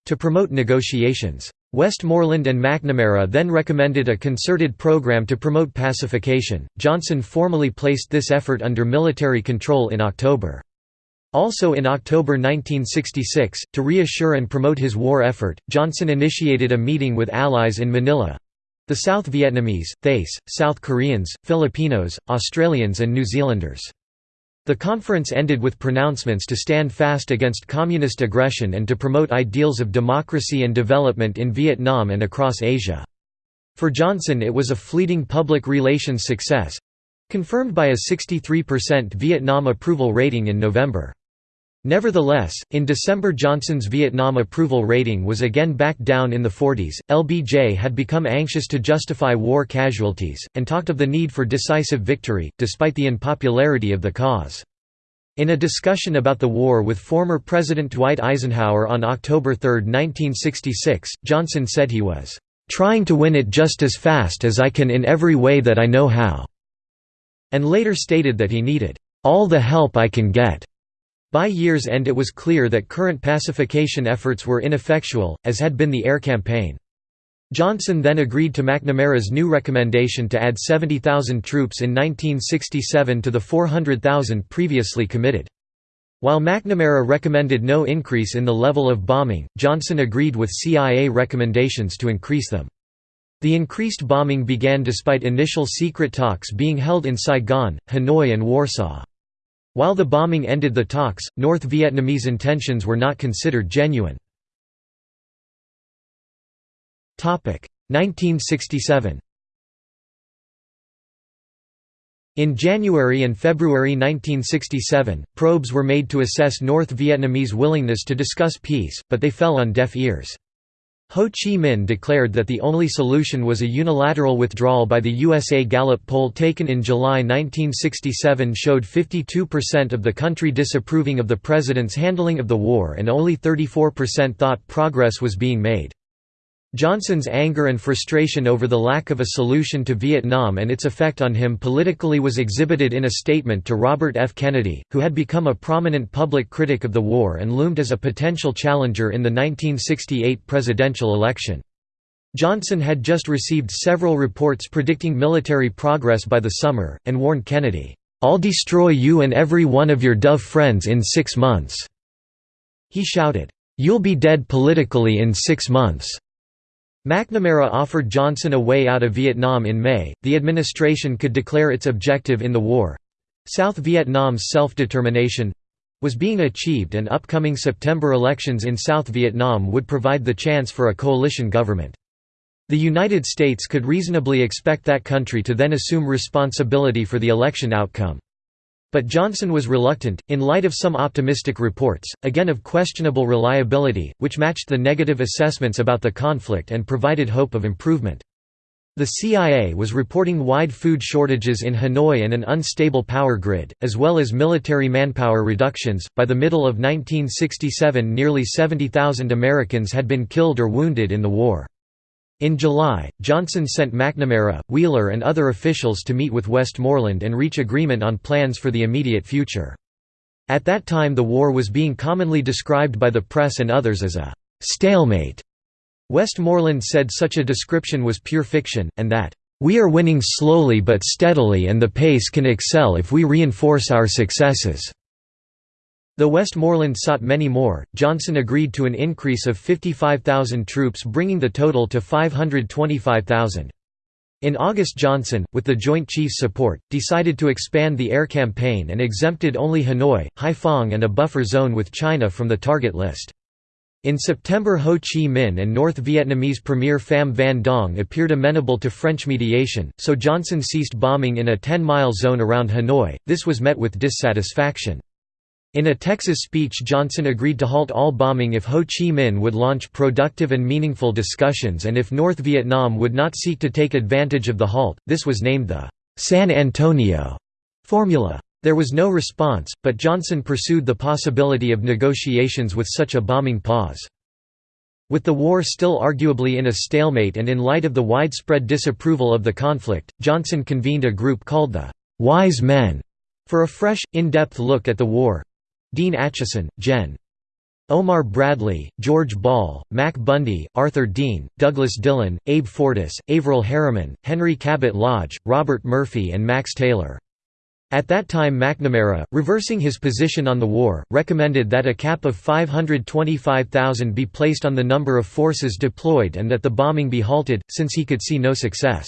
to promote negotiations. Westmoreland and McNamara then recommended a concerted program to promote pacification. Johnson formally placed this effort under military control in October. Also in October 1966, to reassure and promote his war effort, Johnson initiated a meeting with allies in Manila—the South Vietnamese, Thais, South Koreans, Filipinos, Australians and New Zealanders. The conference ended with pronouncements to stand fast against communist aggression and to promote ideals of democracy and development in Vietnam and across Asia. For Johnson it was a fleeting public relations success—confirmed by a 63% Vietnam approval rating in November. Nevertheless, in December Johnson's Vietnam approval rating was again back down in the 40s. LBJ had become anxious to justify war casualties, and talked of the need for decisive victory, despite the unpopularity of the cause. In a discussion about the war with former President Dwight Eisenhower on October 3, 1966, Johnson said he was, "...trying to win it just as fast as I can in every way that I know how," and later stated that he needed, "...all the help I can get." By year's end it was clear that current pacification efforts were ineffectual, as had been the air campaign. Johnson then agreed to McNamara's new recommendation to add 70,000 troops in 1967 to the 400,000 previously committed. While McNamara recommended no increase in the level of bombing, Johnson agreed with CIA recommendations to increase them. The increased bombing began despite initial secret talks being held in Saigon, Hanoi and Warsaw. While the bombing ended the talks, North Vietnamese intentions were not considered genuine. 1967 In January and February 1967, probes were made to assess North Vietnamese willingness to discuss peace, but they fell on deaf ears. Ho Chi Minh declared that the only solution was a unilateral withdrawal by the USA Gallup poll taken in July 1967 showed 52% of the country disapproving of the president's handling of the war and only 34% thought progress was being made. Johnson's anger and frustration over the lack of a solution to Vietnam and its effect on him politically was exhibited in a statement to Robert F. Kennedy, who had become a prominent public critic of the war and loomed as a potential challenger in the 1968 presidential election. Johnson had just received several reports predicting military progress by the summer, and warned Kennedy, "'I'll destroy you and every one of your Dove friends in six months." He shouted, "'You'll be dead politically in six months.' McNamara offered Johnson a way out of Vietnam in May, the administration could declare its objective in the war—South Vietnam's self-determination—was being achieved and upcoming September elections in South Vietnam would provide the chance for a coalition government. The United States could reasonably expect that country to then assume responsibility for the election outcome. But Johnson was reluctant, in light of some optimistic reports, again of questionable reliability, which matched the negative assessments about the conflict and provided hope of improvement. The CIA was reporting wide food shortages in Hanoi and an unstable power grid, as well as military manpower reductions. By the middle of 1967, nearly 70,000 Americans had been killed or wounded in the war. In July, Johnson sent McNamara, Wheeler and other officials to meet with Westmoreland and reach agreement on plans for the immediate future. At that time the war was being commonly described by the press and others as a «stalemate». Westmoreland said such a description was pure fiction, and that «we are winning slowly but steadily and the pace can excel if we reinforce our successes». Though Westmoreland sought many more, Johnson agreed to an increase of 55,000 troops bringing the total to 525,000. In August Johnson, with the Joint Chiefs' support, decided to expand the air campaign and exempted only Hanoi, Haiphong and a buffer zone with China from the target list. In September Ho Chi Minh and North Vietnamese Premier Pham Van Dong appeared amenable to French mediation, so Johnson ceased bombing in a 10-mile zone around Hanoi, this was met with dissatisfaction. In a Texas speech Johnson agreed to halt all bombing if Ho Chi Minh would launch productive and meaningful discussions and if North Vietnam would not seek to take advantage of the halt. This was named the San Antonio Formula. There was no response, but Johnson pursued the possibility of negotiations with such a bombing pause. With the war still arguably in a stalemate and in light of the widespread disapproval of the conflict, Johnson convened a group called the «Wise Men» for a fresh, in-depth look at the war. Dean Acheson, Gen. Omar Bradley, George Ball, Mac Bundy, Arthur Dean, Douglas Dillon, Abe Fortas, Averell Harriman, Henry Cabot Lodge, Robert Murphy and Max Taylor. At that time McNamara, reversing his position on the war, recommended that a cap of 525,000 be placed on the number of forces deployed and that the bombing be halted, since he could see no success.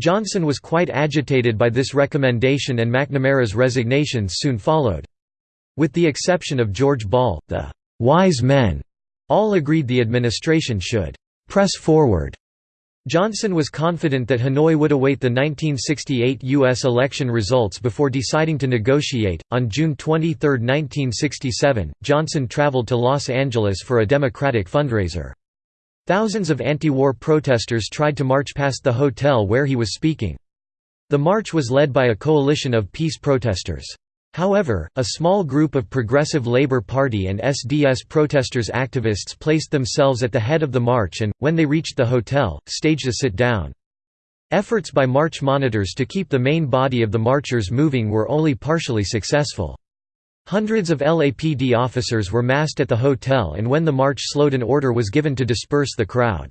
Johnson was quite agitated by this recommendation and McNamara's resignations soon followed. With the exception of George Ball, the «wise men» all agreed the administration should «press forward» Johnson was confident that Hanoi would await the 1968 U.S. election results before deciding to negotiate. On June 23, 1967, Johnson traveled to Los Angeles for a Democratic fundraiser. Thousands of anti-war protesters tried to march past the hotel where he was speaking. The march was led by a coalition of peace protesters. However, a small group of Progressive Labour Party and SDS protesters activists placed themselves at the head of the march and, when they reached the hotel, staged a sit-down. Efforts by march monitors to keep the main body of the marchers moving were only partially successful. Hundreds of LAPD officers were massed at the hotel and when the march slowed an order was given to disperse the crowd.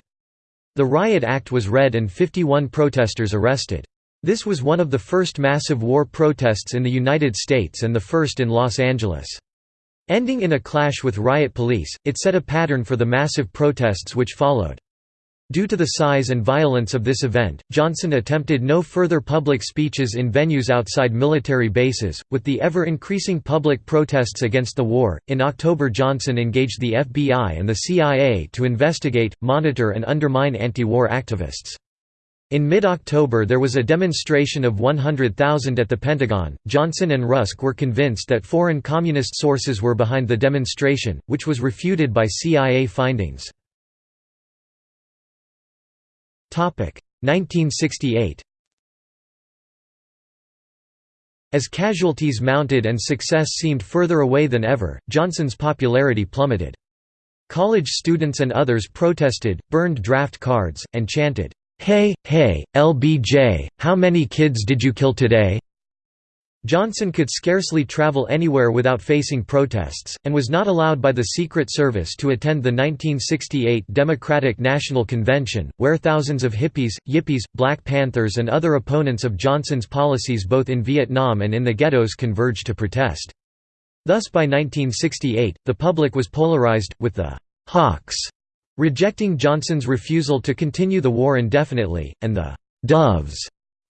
The riot act was read and 51 protesters arrested. This was one of the first massive war protests in the United States and the first in Los Angeles. Ending in a clash with riot police, it set a pattern for the massive protests which followed. Due to the size and violence of this event, Johnson attempted no further public speeches in venues outside military bases. With the ever increasing public protests against the war, in October Johnson engaged the FBI and the CIA to investigate, monitor, and undermine anti war activists. In mid-October there was a demonstration of 100,000 at the Pentagon. Johnson and Rusk were convinced that foreign communist sources were behind the demonstration, which was refuted by CIA findings. 1968 As casualties mounted and success seemed further away than ever, Johnson's popularity plummeted. College students and others protested, burned draft cards, and chanted, Hey, hey, LBJ, how many kids did you kill today? Johnson could scarcely travel anywhere without facing protests, and was not allowed by the Secret Service to attend the 1968 Democratic National Convention, where thousands of hippies, yippies, Black Panthers and other opponents of Johnson's policies both in Vietnam and in the ghettos converged to protest. Thus by 1968, the public was polarized, with the «hawks» rejecting Johnson's refusal to continue the war indefinitely, and the «doves»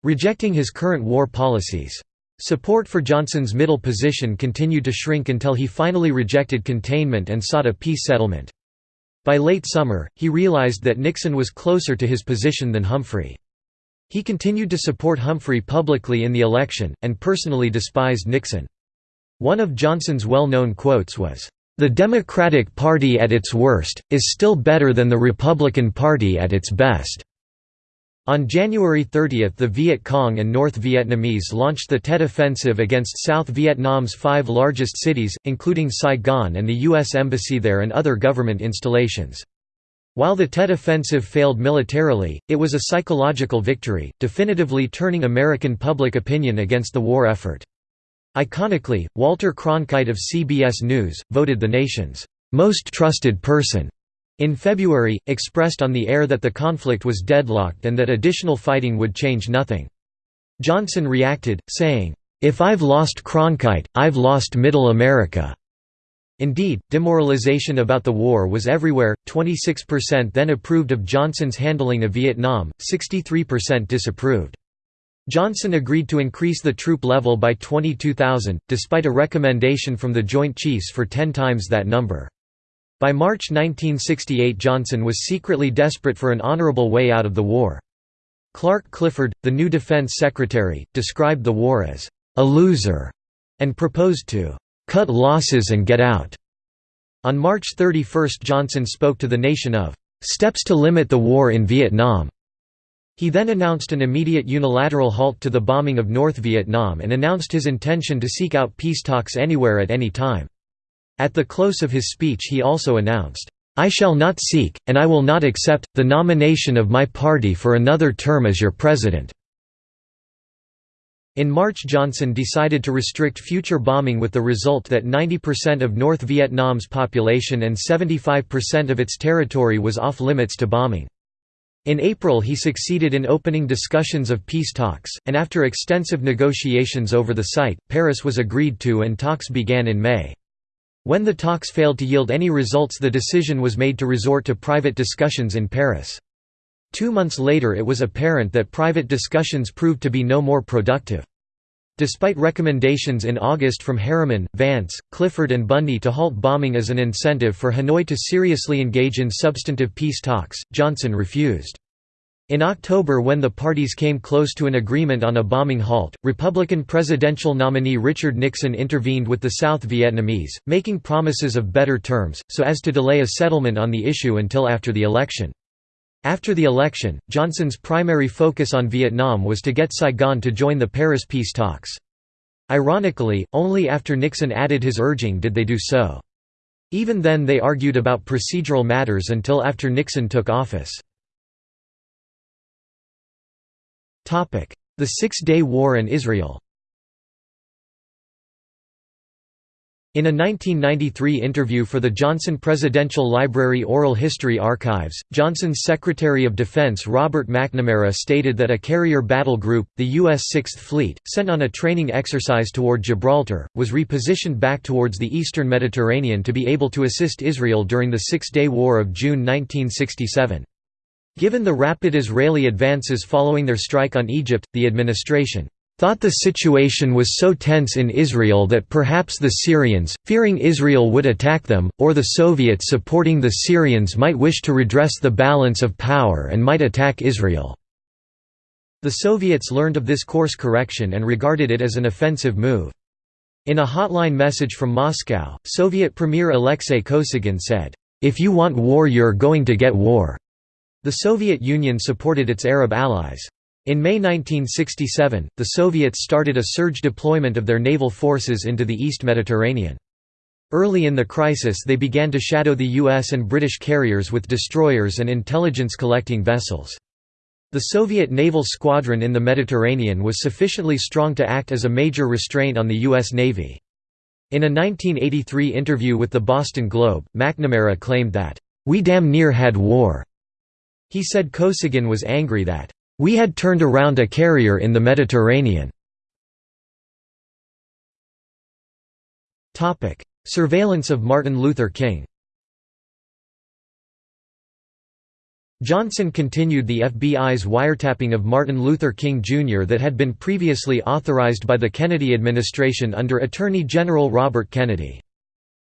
rejecting his current war policies. Support for Johnson's middle position continued to shrink until he finally rejected containment and sought a peace settlement. By late summer, he realized that Nixon was closer to his position than Humphrey. He continued to support Humphrey publicly in the election, and personally despised Nixon. One of Johnson's well-known quotes was, the Democratic Party at its worst, is still better than the Republican Party at its best. On January 30 the Viet Cong and North Vietnamese launched the Tet Offensive against South Vietnam's five largest cities, including Saigon and the U.S. Embassy there and other government installations. While the Tet Offensive failed militarily, it was a psychological victory, definitively turning American public opinion against the war effort. Iconically, Walter Cronkite of CBS News, voted the nation's most trusted person in February, expressed on the air that the conflict was deadlocked and that additional fighting would change nothing. Johnson reacted, saying, "'If I've lost Cronkite, I've lost Middle America.'" Indeed, demoralization about the war was everywhere, 26% then approved of Johnson's handling of Vietnam, 63% disapproved. Johnson agreed to increase the troop level by 22,000, despite a recommendation from the Joint Chiefs for ten times that number. By March 1968 Johnson was secretly desperate for an honorable way out of the war. Clark Clifford, the new defense secretary, described the war as, "...a loser", and proposed to "...cut losses and get out." On March 31 Johnson spoke to the nation of "...steps to limit the war in Vietnam." He then announced an immediate unilateral halt to the bombing of North Vietnam and announced his intention to seek out peace talks anywhere at any time. At the close of his speech he also announced, "'I shall not seek, and I will not accept, the nomination of my party for another term as your president." In March Johnson decided to restrict future bombing with the result that 90% of North Vietnam's population and 75% of its territory was off limits to bombing. In April he succeeded in opening discussions of peace talks, and after extensive negotiations over the site, Paris was agreed to and talks began in May. When the talks failed to yield any results the decision was made to resort to private discussions in Paris. Two months later it was apparent that private discussions proved to be no more productive. Despite recommendations in August from Harriman, Vance, Clifford and Bundy to halt bombing as an incentive for Hanoi to seriously engage in substantive peace talks, Johnson refused. In October when the parties came close to an agreement on a bombing halt, Republican presidential nominee Richard Nixon intervened with the South Vietnamese, making promises of better terms, so as to delay a settlement on the issue until after the election. After the election, Johnson's primary focus on Vietnam was to get Saigon to join the Paris peace talks. Ironically, only after Nixon added his urging did they do so. Even then they argued about procedural matters until after Nixon took office. The Six-Day War and Israel In a 1993 interview for the Johnson Presidential Library Oral History Archives, Johnson's Secretary of Defense Robert McNamara stated that a carrier battle group, the U.S. Sixth Fleet, sent on a training exercise toward Gibraltar, was repositioned back towards the eastern Mediterranean to be able to assist Israel during the Six-Day War of June 1967. Given the rapid Israeli advances following their strike on Egypt, the administration thought the situation was so tense in Israel that perhaps the Syrians, fearing Israel would attack them, or the Soviets supporting the Syrians might wish to redress the balance of power and might attack Israel. The Soviets learned of this course correction and regarded it as an offensive move. In a hotline message from Moscow, Soviet Premier Alexei Kosygin said, "'If you want war you're going to get war'". The Soviet Union supported its Arab allies. In May 1967, the Soviets started a surge deployment of their naval forces into the East Mediterranean. Early in the crisis they began to shadow the US and British carriers with destroyers and intelligence-collecting vessels. The Soviet naval squadron in the Mediterranean was sufficiently strong to act as a major restraint on the U.S. Navy. In a 1983 interview with the Boston Globe, McNamara claimed that, "...we damn near had war." He said Kosygin was angry that, we had turned around a carrier in the Mediterranean. Surveillance of Martin Luther King Johnson continued the FBI's wiretapping of Martin Luther King Jr. that had been previously authorized by the Kennedy administration under Attorney General Robert Kennedy.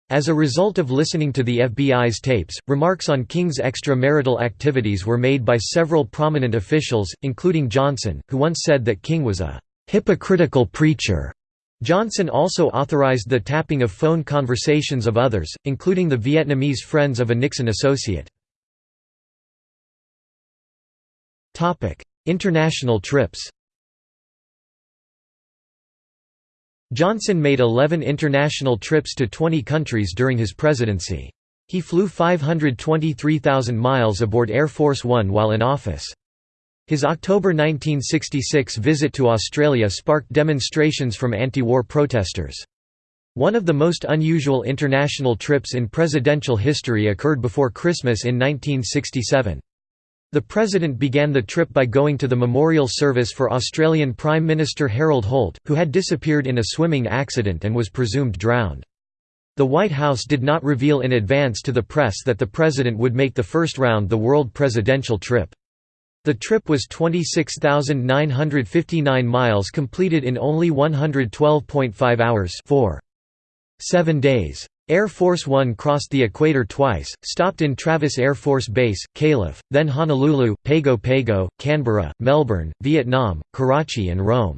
As a result of listening to the FBI's tapes, remarks on King's extramarital activities were made by several prominent officials, including Johnson, who once said that King was a hypocritical preacher. Johnson also authorized the tapping of phone conversations of others, including the Vietnamese friends of a Nixon associate. International trips Johnson made 11 international trips to 20 countries during his presidency. He flew 523,000 miles aboard Air Force One while in office. His October 1966 visit to Australia sparked demonstrations from anti-war protesters. One of the most unusual international trips in presidential history occurred before Christmas in 1967. The President began the trip by going to the memorial service for Australian Prime Minister Harold Holt, who had disappeared in a swimming accident and was presumed drowned. The White House did not reveal in advance to the press that the President would make the first round the world presidential trip. The trip was 26,959 miles completed in only 112.5 hours 4. 7 days. Air Force One crossed the equator twice, stopped in Travis Air Force Base, Calif., then Honolulu, Pago Pago, Canberra, Melbourne, Vietnam, Karachi and Rome.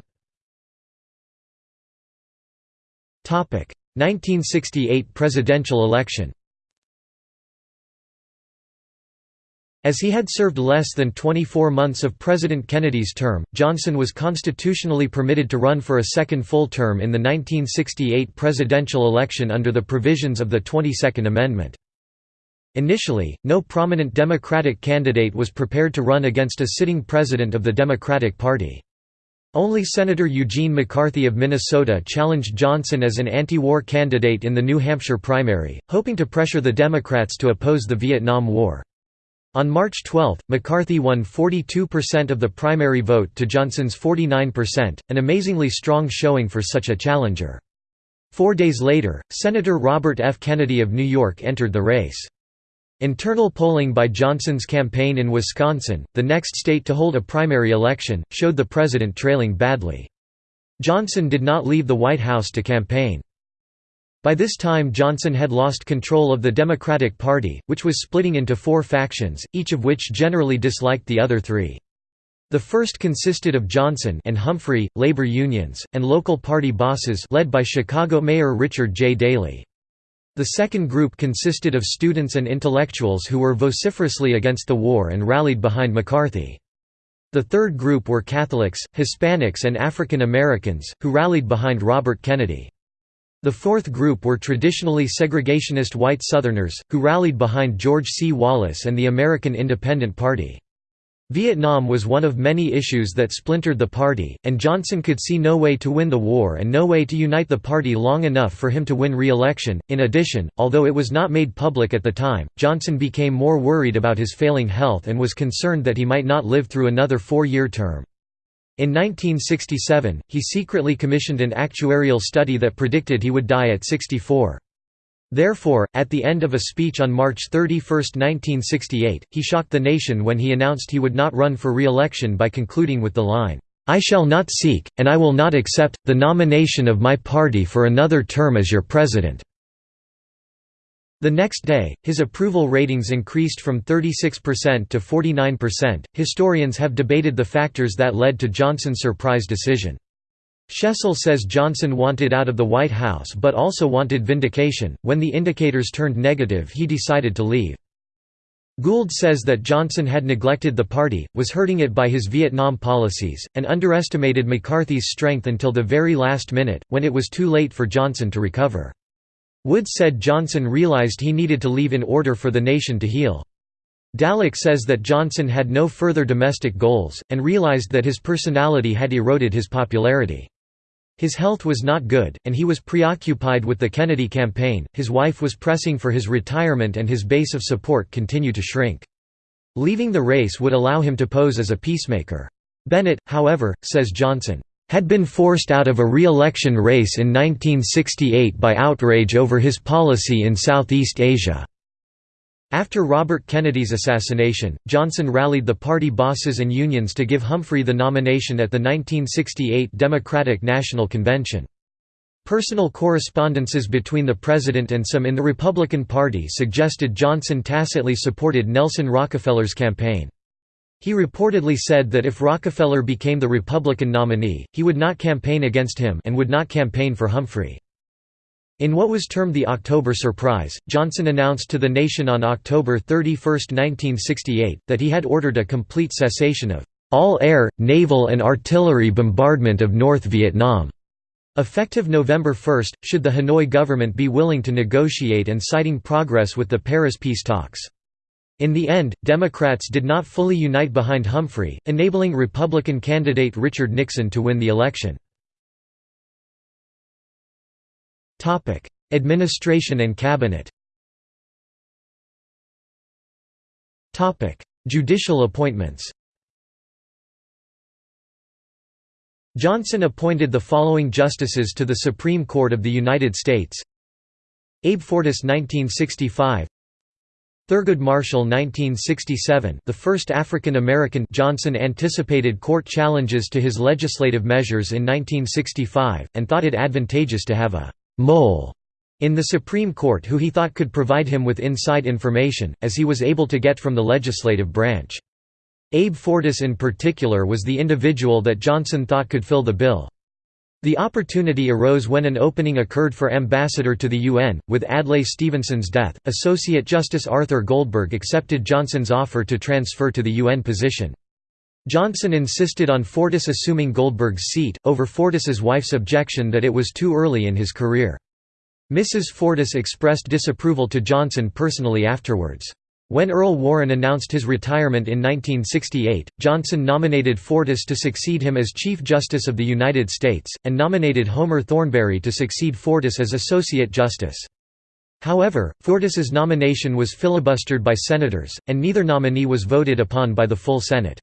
1968 presidential election As he had served less than 24 months of President Kennedy's term, Johnson was constitutionally permitted to run for a second full term in the 1968 presidential election under the provisions of the 22nd Amendment. Initially, no prominent Democratic candidate was prepared to run against a sitting president of the Democratic Party. Only Senator Eugene McCarthy of Minnesota challenged Johnson as an anti-war candidate in the New Hampshire primary, hoping to pressure the Democrats to oppose the Vietnam War. On March 12, McCarthy won 42% of the primary vote to Johnson's 49%, an amazingly strong showing for such a challenger. Four days later, Senator Robert F. Kennedy of New York entered the race. Internal polling by Johnson's campaign in Wisconsin, the next state to hold a primary election, showed the president trailing badly. Johnson did not leave the White House to campaign. By this time Johnson had lost control of the Democratic Party, which was splitting into four factions, each of which generally disliked the other three. The first consisted of Johnson and Humphrey, labor unions, and local party bosses led by Chicago Mayor Richard J. Daley. The second group consisted of students and intellectuals who were vociferously against the war and rallied behind McCarthy. The third group were Catholics, Hispanics and African Americans, who rallied behind Robert Kennedy. The fourth group were traditionally segregationist white Southerners, who rallied behind George C. Wallace and the American Independent Party. Vietnam was one of many issues that splintered the party, and Johnson could see no way to win the war and no way to unite the party long enough for him to win re-election. In addition, although it was not made public at the time, Johnson became more worried about his failing health and was concerned that he might not live through another four-year term. In 1967, he secretly commissioned an actuarial study that predicted he would die at 64. Therefore, at the end of a speech on March 31, 1968, he shocked the nation when he announced he would not run for re-election by concluding with the line, "'I shall not seek, and I will not accept, the nomination of my party for another term as your president.' The next day, his approval ratings increased from 36% to 49%. Historians have debated the factors that led to Johnson's surprise decision. Shesol says Johnson wanted out of the White House but also wanted vindication. When the indicators turned negative, he decided to leave. Gould says that Johnson had neglected the party, was hurting it by his Vietnam policies, and underestimated McCarthy's strength until the very last minute, when it was too late for Johnson to recover. Wood said Johnson realized he needed to leave in order for the nation to heal. Dallek says that Johnson had no further domestic goals, and realized that his personality had eroded his popularity. His health was not good, and he was preoccupied with the Kennedy campaign, his wife was pressing for his retirement and his base of support continued to shrink. Leaving the race would allow him to pose as a peacemaker. Bennett, however, says Johnson, had been forced out of a re-election race in 1968 by outrage over his policy in Southeast Asia. After Robert Kennedy's assassination, Johnson rallied the party bosses and unions to give Humphrey the nomination at the 1968 Democratic National Convention. Personal correspondences between the president and some in the Republican Party suggested Johnson tacitly supported Nelson Rockefeller's campaign. He reportedly said that if Rockefeller became the Republican nominee, he would not campaign against him and would not campaign for Humphrey. In what was termed the October Surprise, Johnson announced to the nation on October 31, 1968, that he had ordered a complete cessation of all air, naval and artillery bombardment of North Vietnam. Effective November 1, should the Hanoi government be willing to negotiate and citing progress with the Paris peace talks. In the end, Democrats did not fully unite behind Humphrey, enabling Republican candidate Richard Nixon to win the election. Administration and cabinet. Judicial appointments. Johnson appointed the following justices to the Supreme Court of the United States. Abe Fortas 1965 Thurgood Marshall 1967 the first African-American Johnson anticipated court challenges to his legislative measures in 1965, and thought it advantageous to have a «mole» in the Supreme Court who he thought could provide him with inside information, as he was able to get from the legislative branch. Abe Fortas in particular was the individual that Johnson thought could fill the bill. The opportunity arose when an opening occurred for ambassador to the UN. With Adlai Stevenson's death, Associate Justice Arthur Goldberg accepted Johnson's offer to transfer to the UN position. Johnson insisted on Fortas assuming Goldberg's seat, over Fortas's wife's objection that it was too early in his career. Mrs. Fortas expressed disapproval to Johnson personally afterwards. When Earl Warren announced his retirement in 1968, Johnson nominated Fortas to succeed him as Chief Justice of the United States, and nominated Homer Thornberry to succeed Fortas as Associate Justice. However, Fortas's nomination was filibustered by senators, and neither nominee was voted upon by the full Senate.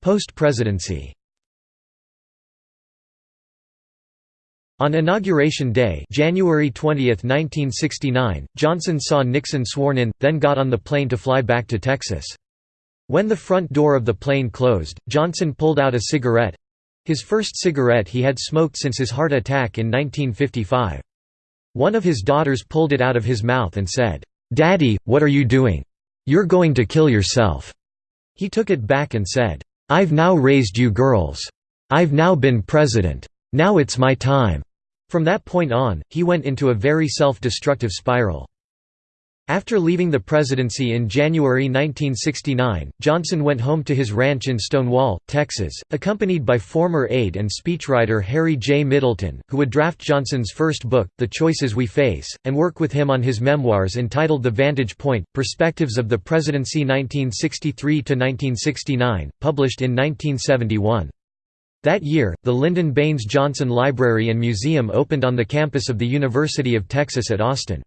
Post-presidency On Inauguration Day January 20, 1969, Johnson saw Nixon sworn in, then got on the plane to fly back to Texas. When the front door of the plane closed, Johnson pulled out a cigarette—his first cigarette he had smoked since his heart attack in 1955. One of his daughters pulled it out of his mouth and said, "'Daddy, what are you doing? You're going to kill yourself.' He took it back and said, "'I've now raised you girls. I've now been president. Now it's my time.' From that point on, he went into a very self-destructive spiral. After leaving the presidency in January 1969, Johnson went home to his ranch in Stonewall, Texas, accompanied by former aide and speechwriter Harry J. Middleton, who would draft Johnson's first book, The Choices We Face, and work with him on his memoirs entitled The Vantage Point, Perspectives of the Presidency 1963–1969, published in 1971. That year, the Lyndon Baines Johnson Library and Museum opened on the campus of the University of Texas at Austin.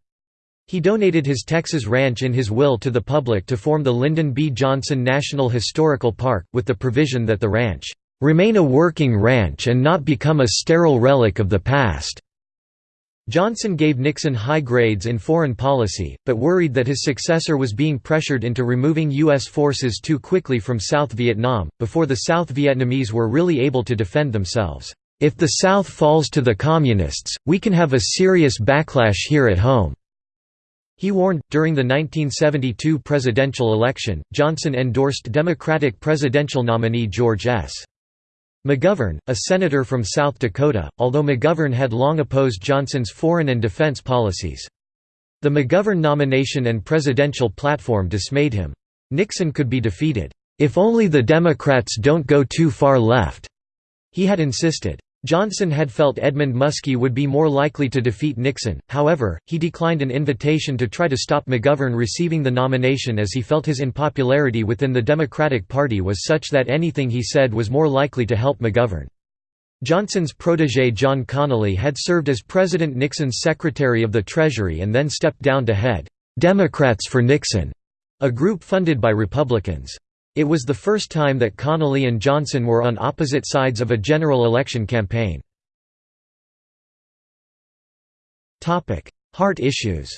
He donated his Texas ranch in his will to the public to form the Lyndon B. Johnson National Historical Park, with the provision that the ranch, "...remain a working ranch and not become a sterile relic of the past." Johnson gave Nixon high grades in foreign policy, but worried that his successor was being pressured into removing U.S. forces too quickly from South Vietnam, before the South Vietnamese were really able to defend themselves. If the South falls to the Communists, we can have a serious backlash here at home. He warned, during the 1972 presidential election, Johnson endorsed Democratic presidential nominee George S. McGovern, a senator from South Dakota, although McGovern had long opposed Johnson's foreign and defense policies. The McGovern nomination and presidential platform dismayed him. Nixon could be defeated, "...if only the Democrats don't go too far left," he had insisted. Johnson had felt Edmund Muskie would be more likely to defeat Nixon, however, he declined an invitation to try to stop McGovern receiving the nomination as he felt his unpopularity within the Democratic Party was such that anything he said was more likely to help McGovern. Johnson's protégé John Connally had served as President Nixon's Secretary of the Treasury and then stepped down to head, "'Democrats for Nixon", a group funded by Republicans. It was the first time that Connally and Johnson were on opposite sides of a general election campaign. Heart issues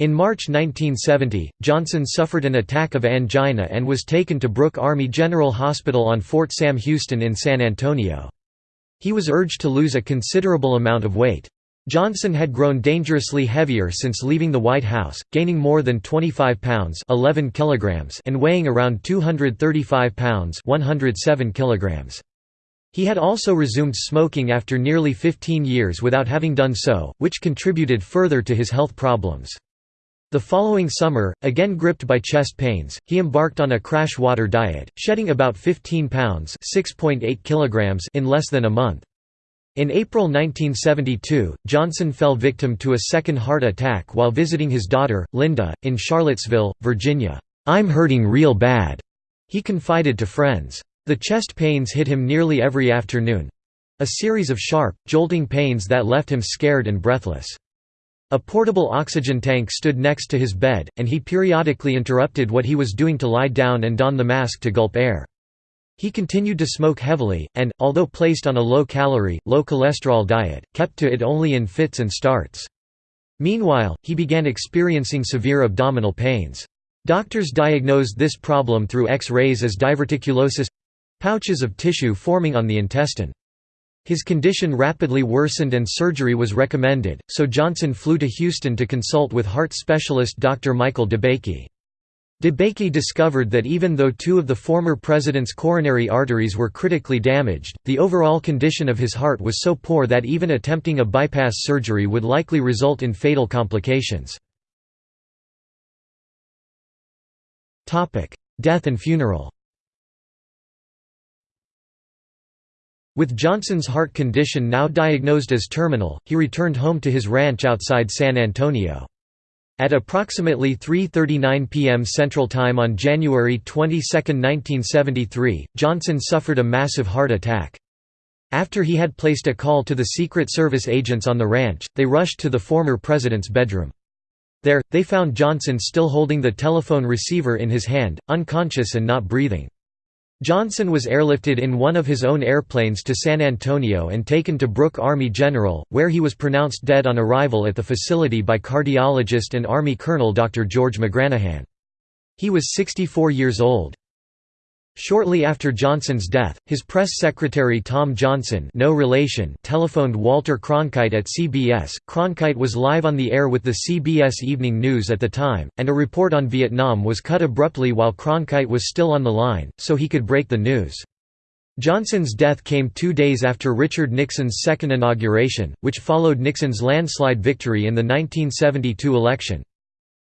In March 1970, Johnson suffered an attack of angina and was taken to Brooke Army General Hospital on Fort Sam Houston in San Antonio. He was urged to lose a considerable amount of weight. Johnson had grown dangerously heavier since leaving the White House, gaining more than 25 pounds 11 kilograms and weighing around 235 pounds 107 kilograms. He had also resumed smoking after nearly 15 years without having done so, which contributed further to his health problems. The following summer, again gripped by chest pains, he embarked on a crash water diet, shedding about 15 pounds kilograms in less than a month. In April 1972, Johnson fell victim to a second heart attack while visiting his daughter, Lynda, in Charlottesville, Virginia. "'I'm hurting real bad,' he confided to friends. The chest pains hit him nearly every afternoon—a series of sharp, jolting pains that left him scared and breathless. A portable oxygen tank stood next to his bed, and he periodically interrupted what he was doing to lie down and don the mask to gulp air. He continued to smoke heavily, and, although placed on a low-calorie, low-cholesterol diet, kept to it only in fits and starts. Meanwhile, he began experiencing severe abdominal pains. Doctors diagnosed this problem through X-rays as diverticulosis—pouches of tissue forming on the intestine. His condition rapidly worsened and surgery was recommended, so Johnson flew to Houston to consult with heart specialist Dr. Michael DeBakey. DeBakey discovered that even though two of the former president's coronary arteries were critically damaged, the overall condition of his heart was so poor that even attempting a bypass surgery would likely result in fatal complications. Death and funeral With Johnson's heart condition now diagnosed as terminal, he returned home to his ranch outside San Antonio. At approximately 3.39 p.m. Central Time on January 22, 1973, Johnson suffered a massive heart attack. After he had placed a call to the Secret Service agents on the ranch, they rushed to the former president's bedroom. There, they found Johnson still holding the telephone receiver in his hand, unconscious and not breathing. Johnson was airlifted in one of his own airplanes to San Antonio and taken to Brooke Army General, where he was pronounced dead on arrival at the facility by cardiologist and Army Colonel Dr. George McGranahan. He was 64 years old. Shortly after Johnson's death, his press secretary Tom Johnson no relation telephoned Walter Cronkite at CBS. Cronkite was live on the air with the CBS Evening News at the time, and a report on Vietnam was cut abruptly while Cronkite was still on the line, so he could break the news. Johnson's death came two days after Richard Nixon's second inauguration, which followed Nixon's landslide victory in the 1972 election.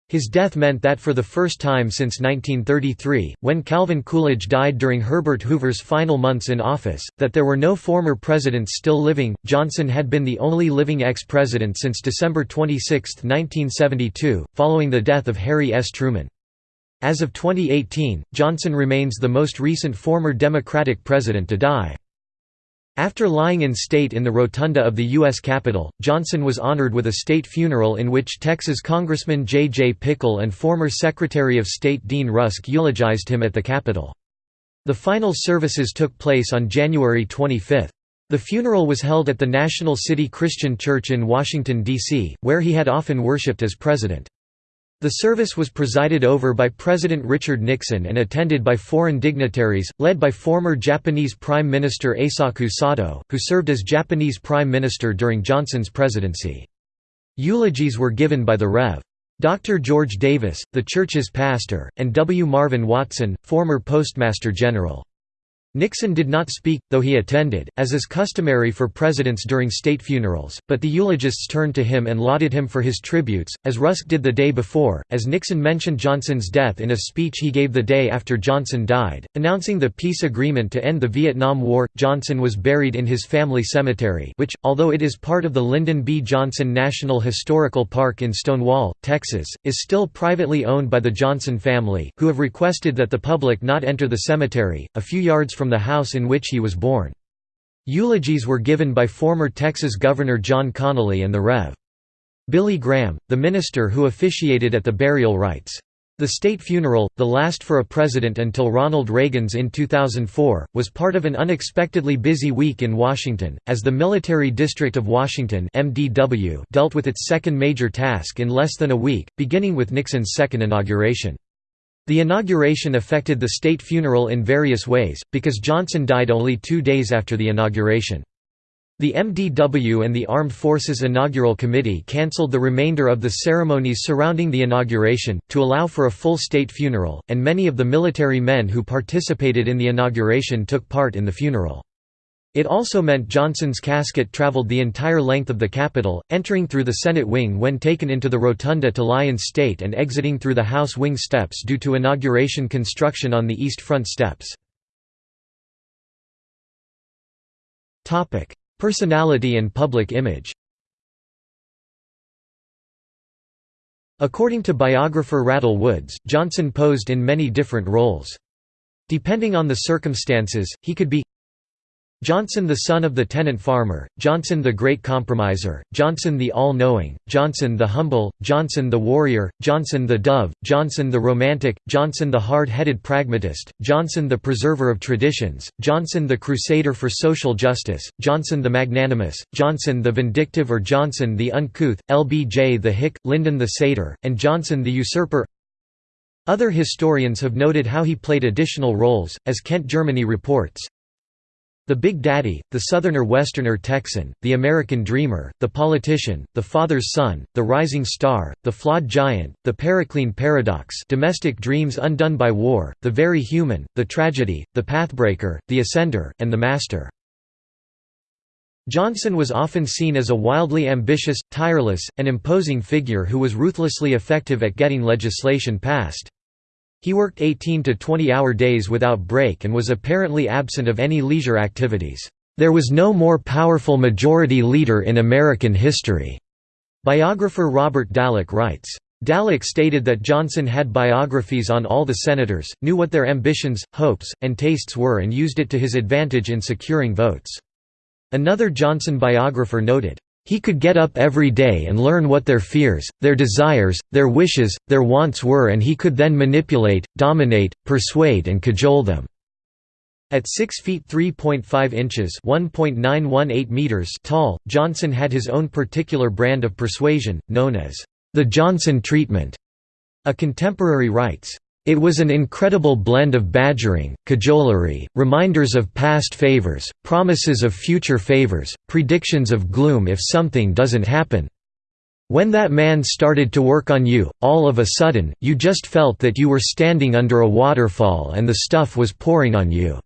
His death meant that for the first time since 1933, when Calvin Coolidge died during Herbert Hoover's final months in office, that there were no former presidents still living. Johnson had been the only living ex-president since December 26, 1972, following the death of Harry S. Truman. As of 2018, Johnson remains the most recent former Democratic president to die. After lying in state in the rotunda of the U.S. Capitol, Johnson was honored with a state funeral in which Texas Congressman J. J. Pickle and former Secretary of State Dean Rusk eulogized him at the Capitol. The final services took place on January 25. The funeral was held at the National City Christian Church in Washington, D.C., where he had often worshipped as president. The service was presided over by President Richard Nixon and attended by foreign dignitaries, led by former Japanese Prime Minister Eisaku Sato, who served as Japanese Prime Minister during Johnson's presidency. Eulogies were given by the Rev. Dr. George Davis, the church's pastor, and W. Marvin Watson, former Postmaster General. Nixon did not speak, though he attended, as is customary for presidents during state funerals, but the eulogists turned to him and lauded him for his tributes, as Rusk did the day before, as Nixon mentioned Johnson's death in a speech he gave the day after Johnson died, announcing the peace agreement to end the Vietnam War. Johnson was buried in his family cemetery which, although it is part of the Lyndon B. Johnson National Historical Park in Stonewall, Texas, is still privately owned by the Johnson family, who have requested that the public not enter the cemetery, a few yards from from the house in which he was born. Eulogies were given by former Texas Governor John Connally and the Rev. Billy Graham, the minister who officiated at the burial rites. The state funeral, the last for a president until Ronald Reagan's in 2004, was part of an unexpectedly busy week in Washington, as the Military District of Washington MDW dealt with its second major task in less than a week, beginning with Nixon's second inauguration. The inauguration affected the state funeral in various ways, because Johnson died only two days after the inauguration. The MDW and the Armed Forces Inaugural Committee cancelled the remainder of the ceremonies surrounding the inauguration, to allow for a full state funeral, and many of the military men who participated in the inauguration took part in the funeral. It also meant Johnson's casket traveled the entire length of the Capitol, entering through the Senate wing when taken into the rotunda to lie in state and exiting through the House wing steps due to inauguration construction on the east front steps. Personality and public image According to biographer Randall Woods, Johnson posed in many different roles. Depending on the circumstances, he could be Johnson the son of the tenant farmer, Johnson the great compromiser, Johnson the all-knowing, Johnson the humble, Johnson the warrior, Johnson the dove, Johnson the romantic, Johnson the hard-headed pragmatist, Johnson the preserver of traditions, Johnson the crusader for social justice, Johnson the magnanimous, Johnson the vindictive or Johnson the uncouth, LBJ the hick, Lyndon the satyr, and Johnson the usurper Other historians have noted how he played additional roles, as Kent Germany reports, The Big Daddy, the Southerner-Westerner Texan, the American Dreamer, the Politician, the Father's Son, the Rising Star, the Flawed Giant, the Periclean Paradox domestic dreams undone by war, the Very Human, the Tragedy, the Pathbreaker, the Ascender, and the Master. Johnson was often seen as a wildly ambitious, tireless, and imposing figure who was ruthlessly effective at getting legislation passed. He worked 18 to 20-hour days without break and was apparently absent of any leisure activities. There was no more powerful majority leader in American history. Biographer Robert Dallek writes. Dallek stated that Johnson had biographies on all the senators, knew what their ambitions, hopes, and tastes were and used it to his advantage in securing votes. Another Johnson biographer noted, he could get up every day and learn what their fears, their desires, their wishes, their wants were and he could then manipulate, dominate, persuade and cajole them. At 6 feet 3.5 inches meters tall, Johnson had his own particular brand of persuasion, known as the Johnson treatment. A contemporary writes, it was an incredible blend of badgering, cajolery, reminders of past favors, promises of future favors, predictions of gloom if something doesn't happen. When that man started to work on you, all of a sudden, you just felt that you were standing under a waterfall and the stuff was pouring on you."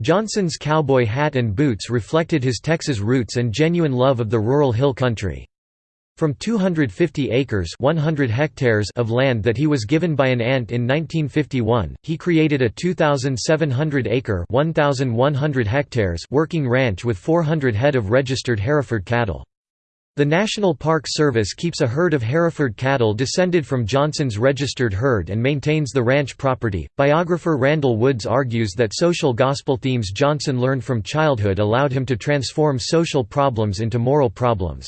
Johnson's cowboy hat and boots reflected his Texas roots and genuine love of the rural hill country. From 250 acres 100 hectares of land that he was given by an aunt in 1951, he created a 2,700-acre 1,100 hectares working ranch with 400 head of registered Hereford cattle. The National Park Service keeps a herd of Hereford cattle descended from Johnson's registered herd and maintains the ranch property. Biographer Randall Woods argues that social gospel themes Johnson learned from childhood allowed him to transform social problems into moral problems.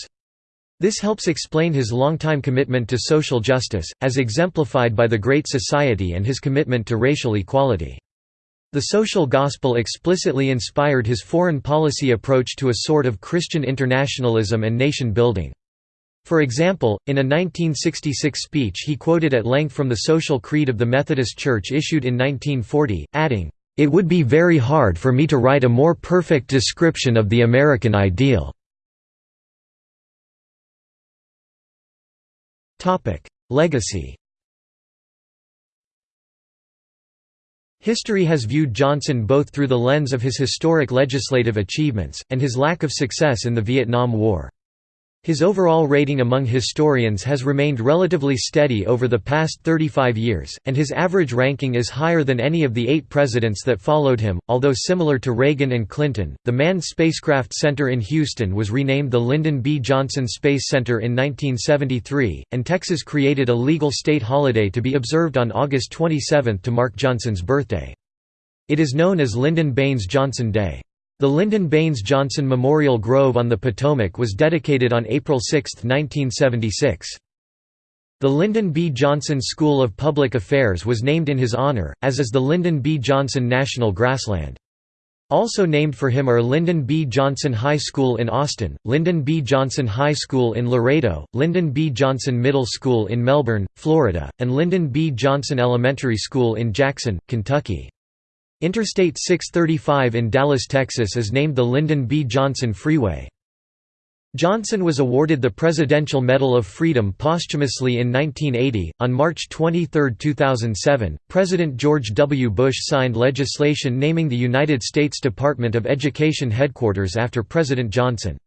This helps explain his longtime commitment to social justice, as exemplified by the Great Society and his commitment to racial equality. The social gospel explicitly inspired his foreign policy approach to a sort of Christian internationalism and nation-building. For example, in a 1966 speech he quoted at length from the Social Creed of the Methodist Church issued in 1940, adding, "...it would be very hard for me to write a more perfect description of the American ideal." Legacy History has viewed Johnson both through the lens of his historic legislative achievements, and his lack of success in the Vietnam War. His overall rating among historians has remained relatively steady over the past 35 years, and his average ranking is higher than any of the eight presidents that followed him. Although similar to Reagan and Clinton, the Manned Spacecraft Center in Houston was renamed the Lyndon B. Johnson Space Center in 1973, and Texas created a legal state holiday to be observed on August 27 to mark Johnson's birthday. It is known as Lyndon Baines Johnson Day. The Lyndon Baines Johnson Memorial Grove on the Potomac was dedicated on April 6, 1976. The Lyndon B. Johnson School of Public Affairs was named in his honor, as is the Lyndon B. Johnson National Grassland. Also named for him are Lyndon B. Johnson High School in Austin, Lyndon B. Johnson High School in Laredo, Lyndon B. Johnson Middle School in Melbourne, Florida, and Lyndon B. Johnson Elementary School in Jackson, Kentucky. Interstate 635 in Dallas, Texas is named the Lyndon B. Johnson Freeway. Johnson was awarded the Presidential Medal of Freedom posthumously in 1980. On March 23, 2007, President George W. Bush signed legislation naming the United States Department of Education headquarters after President Johnson.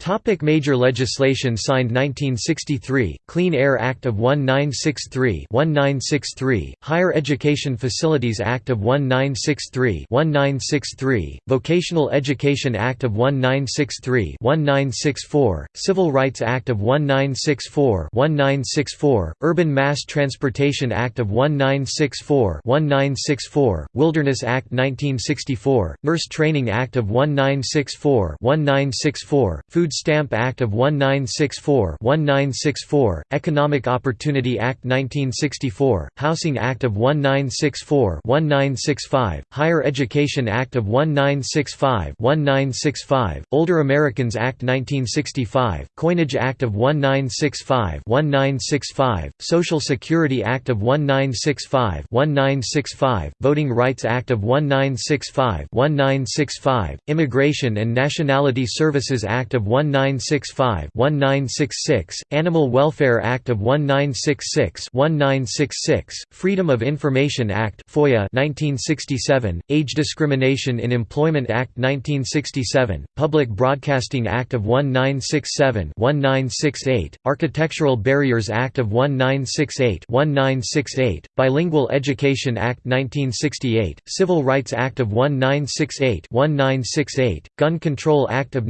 Topic major legislation signed 1963, Clean Air Act of 1963 1963, Higher Education Facilities Act of 1963 1963, Vocational Education Act of 1963 1964, Civil Rights Act of 1964 1964, Urban Mass Transportation Act of 1964 1964, Wilderness Act 1964, Nurse Training Act of 1964 1964, Food Food Stamp Act of 1964 1964, Economic Opportunity Act 1964, Housing Act of 1964 1965, Higher Education Act of 1965 1965, Older Americans Act 1965, Coinage Act of 1965 1965, Social Security Act of 1965 1965, Voting Rights Act of 1965 1965, Immigration and Nationality Services Act of 1965 1966, Animal Welfare Act of 1966 1966, Freedom of Information Act FOIA 1967, Age Discrimination in Employment Act 1967, Public Broadcasting Act of 1967 1968, Architectural Barriers Act of 1968 1968, Bilingual Education Act 1968, Civil Rights Act of 1968 1968, Gun Control Act of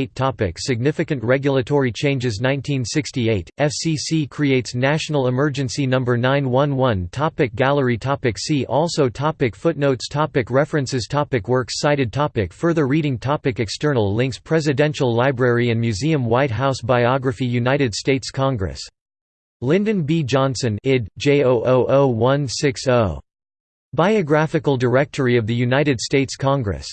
1968 topic Significant regulatory changes 1968, FCC creates National Emergency No. 911 topic Gallery topic See also topic Footnotes topic References topic Works cited topic Further reading topic External links Presidential Library and Museum White House Biography United States Congress. Lyndon B. Johnson id. J000160. Biographical Directory of the United States Congress.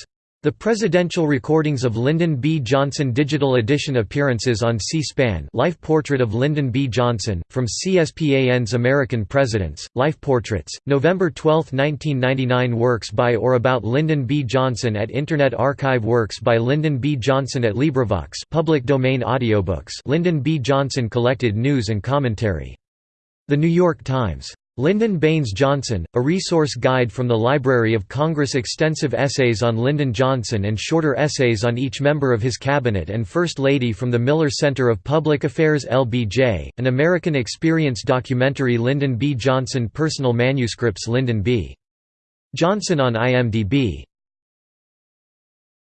The Presidential Recordings of Lyndon B. Johnson Digital Edition Appearances on C-SPAN Life Portrait of Lyndon B. Johnson, from CSPAN's American Presidents, Life Portraits, November 12, 1999 Works by or about Lyndon B. Johnson at Internet Archive Works by Lyndon B. Johnson at LibriVox public domain audiobooks Lyndon B. Johnson collected news and commentary. The New York Times. Lyndon Baines Johnson, a resource guide from the Library of Congress extensive essays on Lyndon Johnson and shorter essays on each member of his cabinet and First Lady from the Miller Center of Public Affairs LBJ, an American Experience documentary Lyndon B. Johnson Personal manuscripts Lyndon B. Johnson on IMDb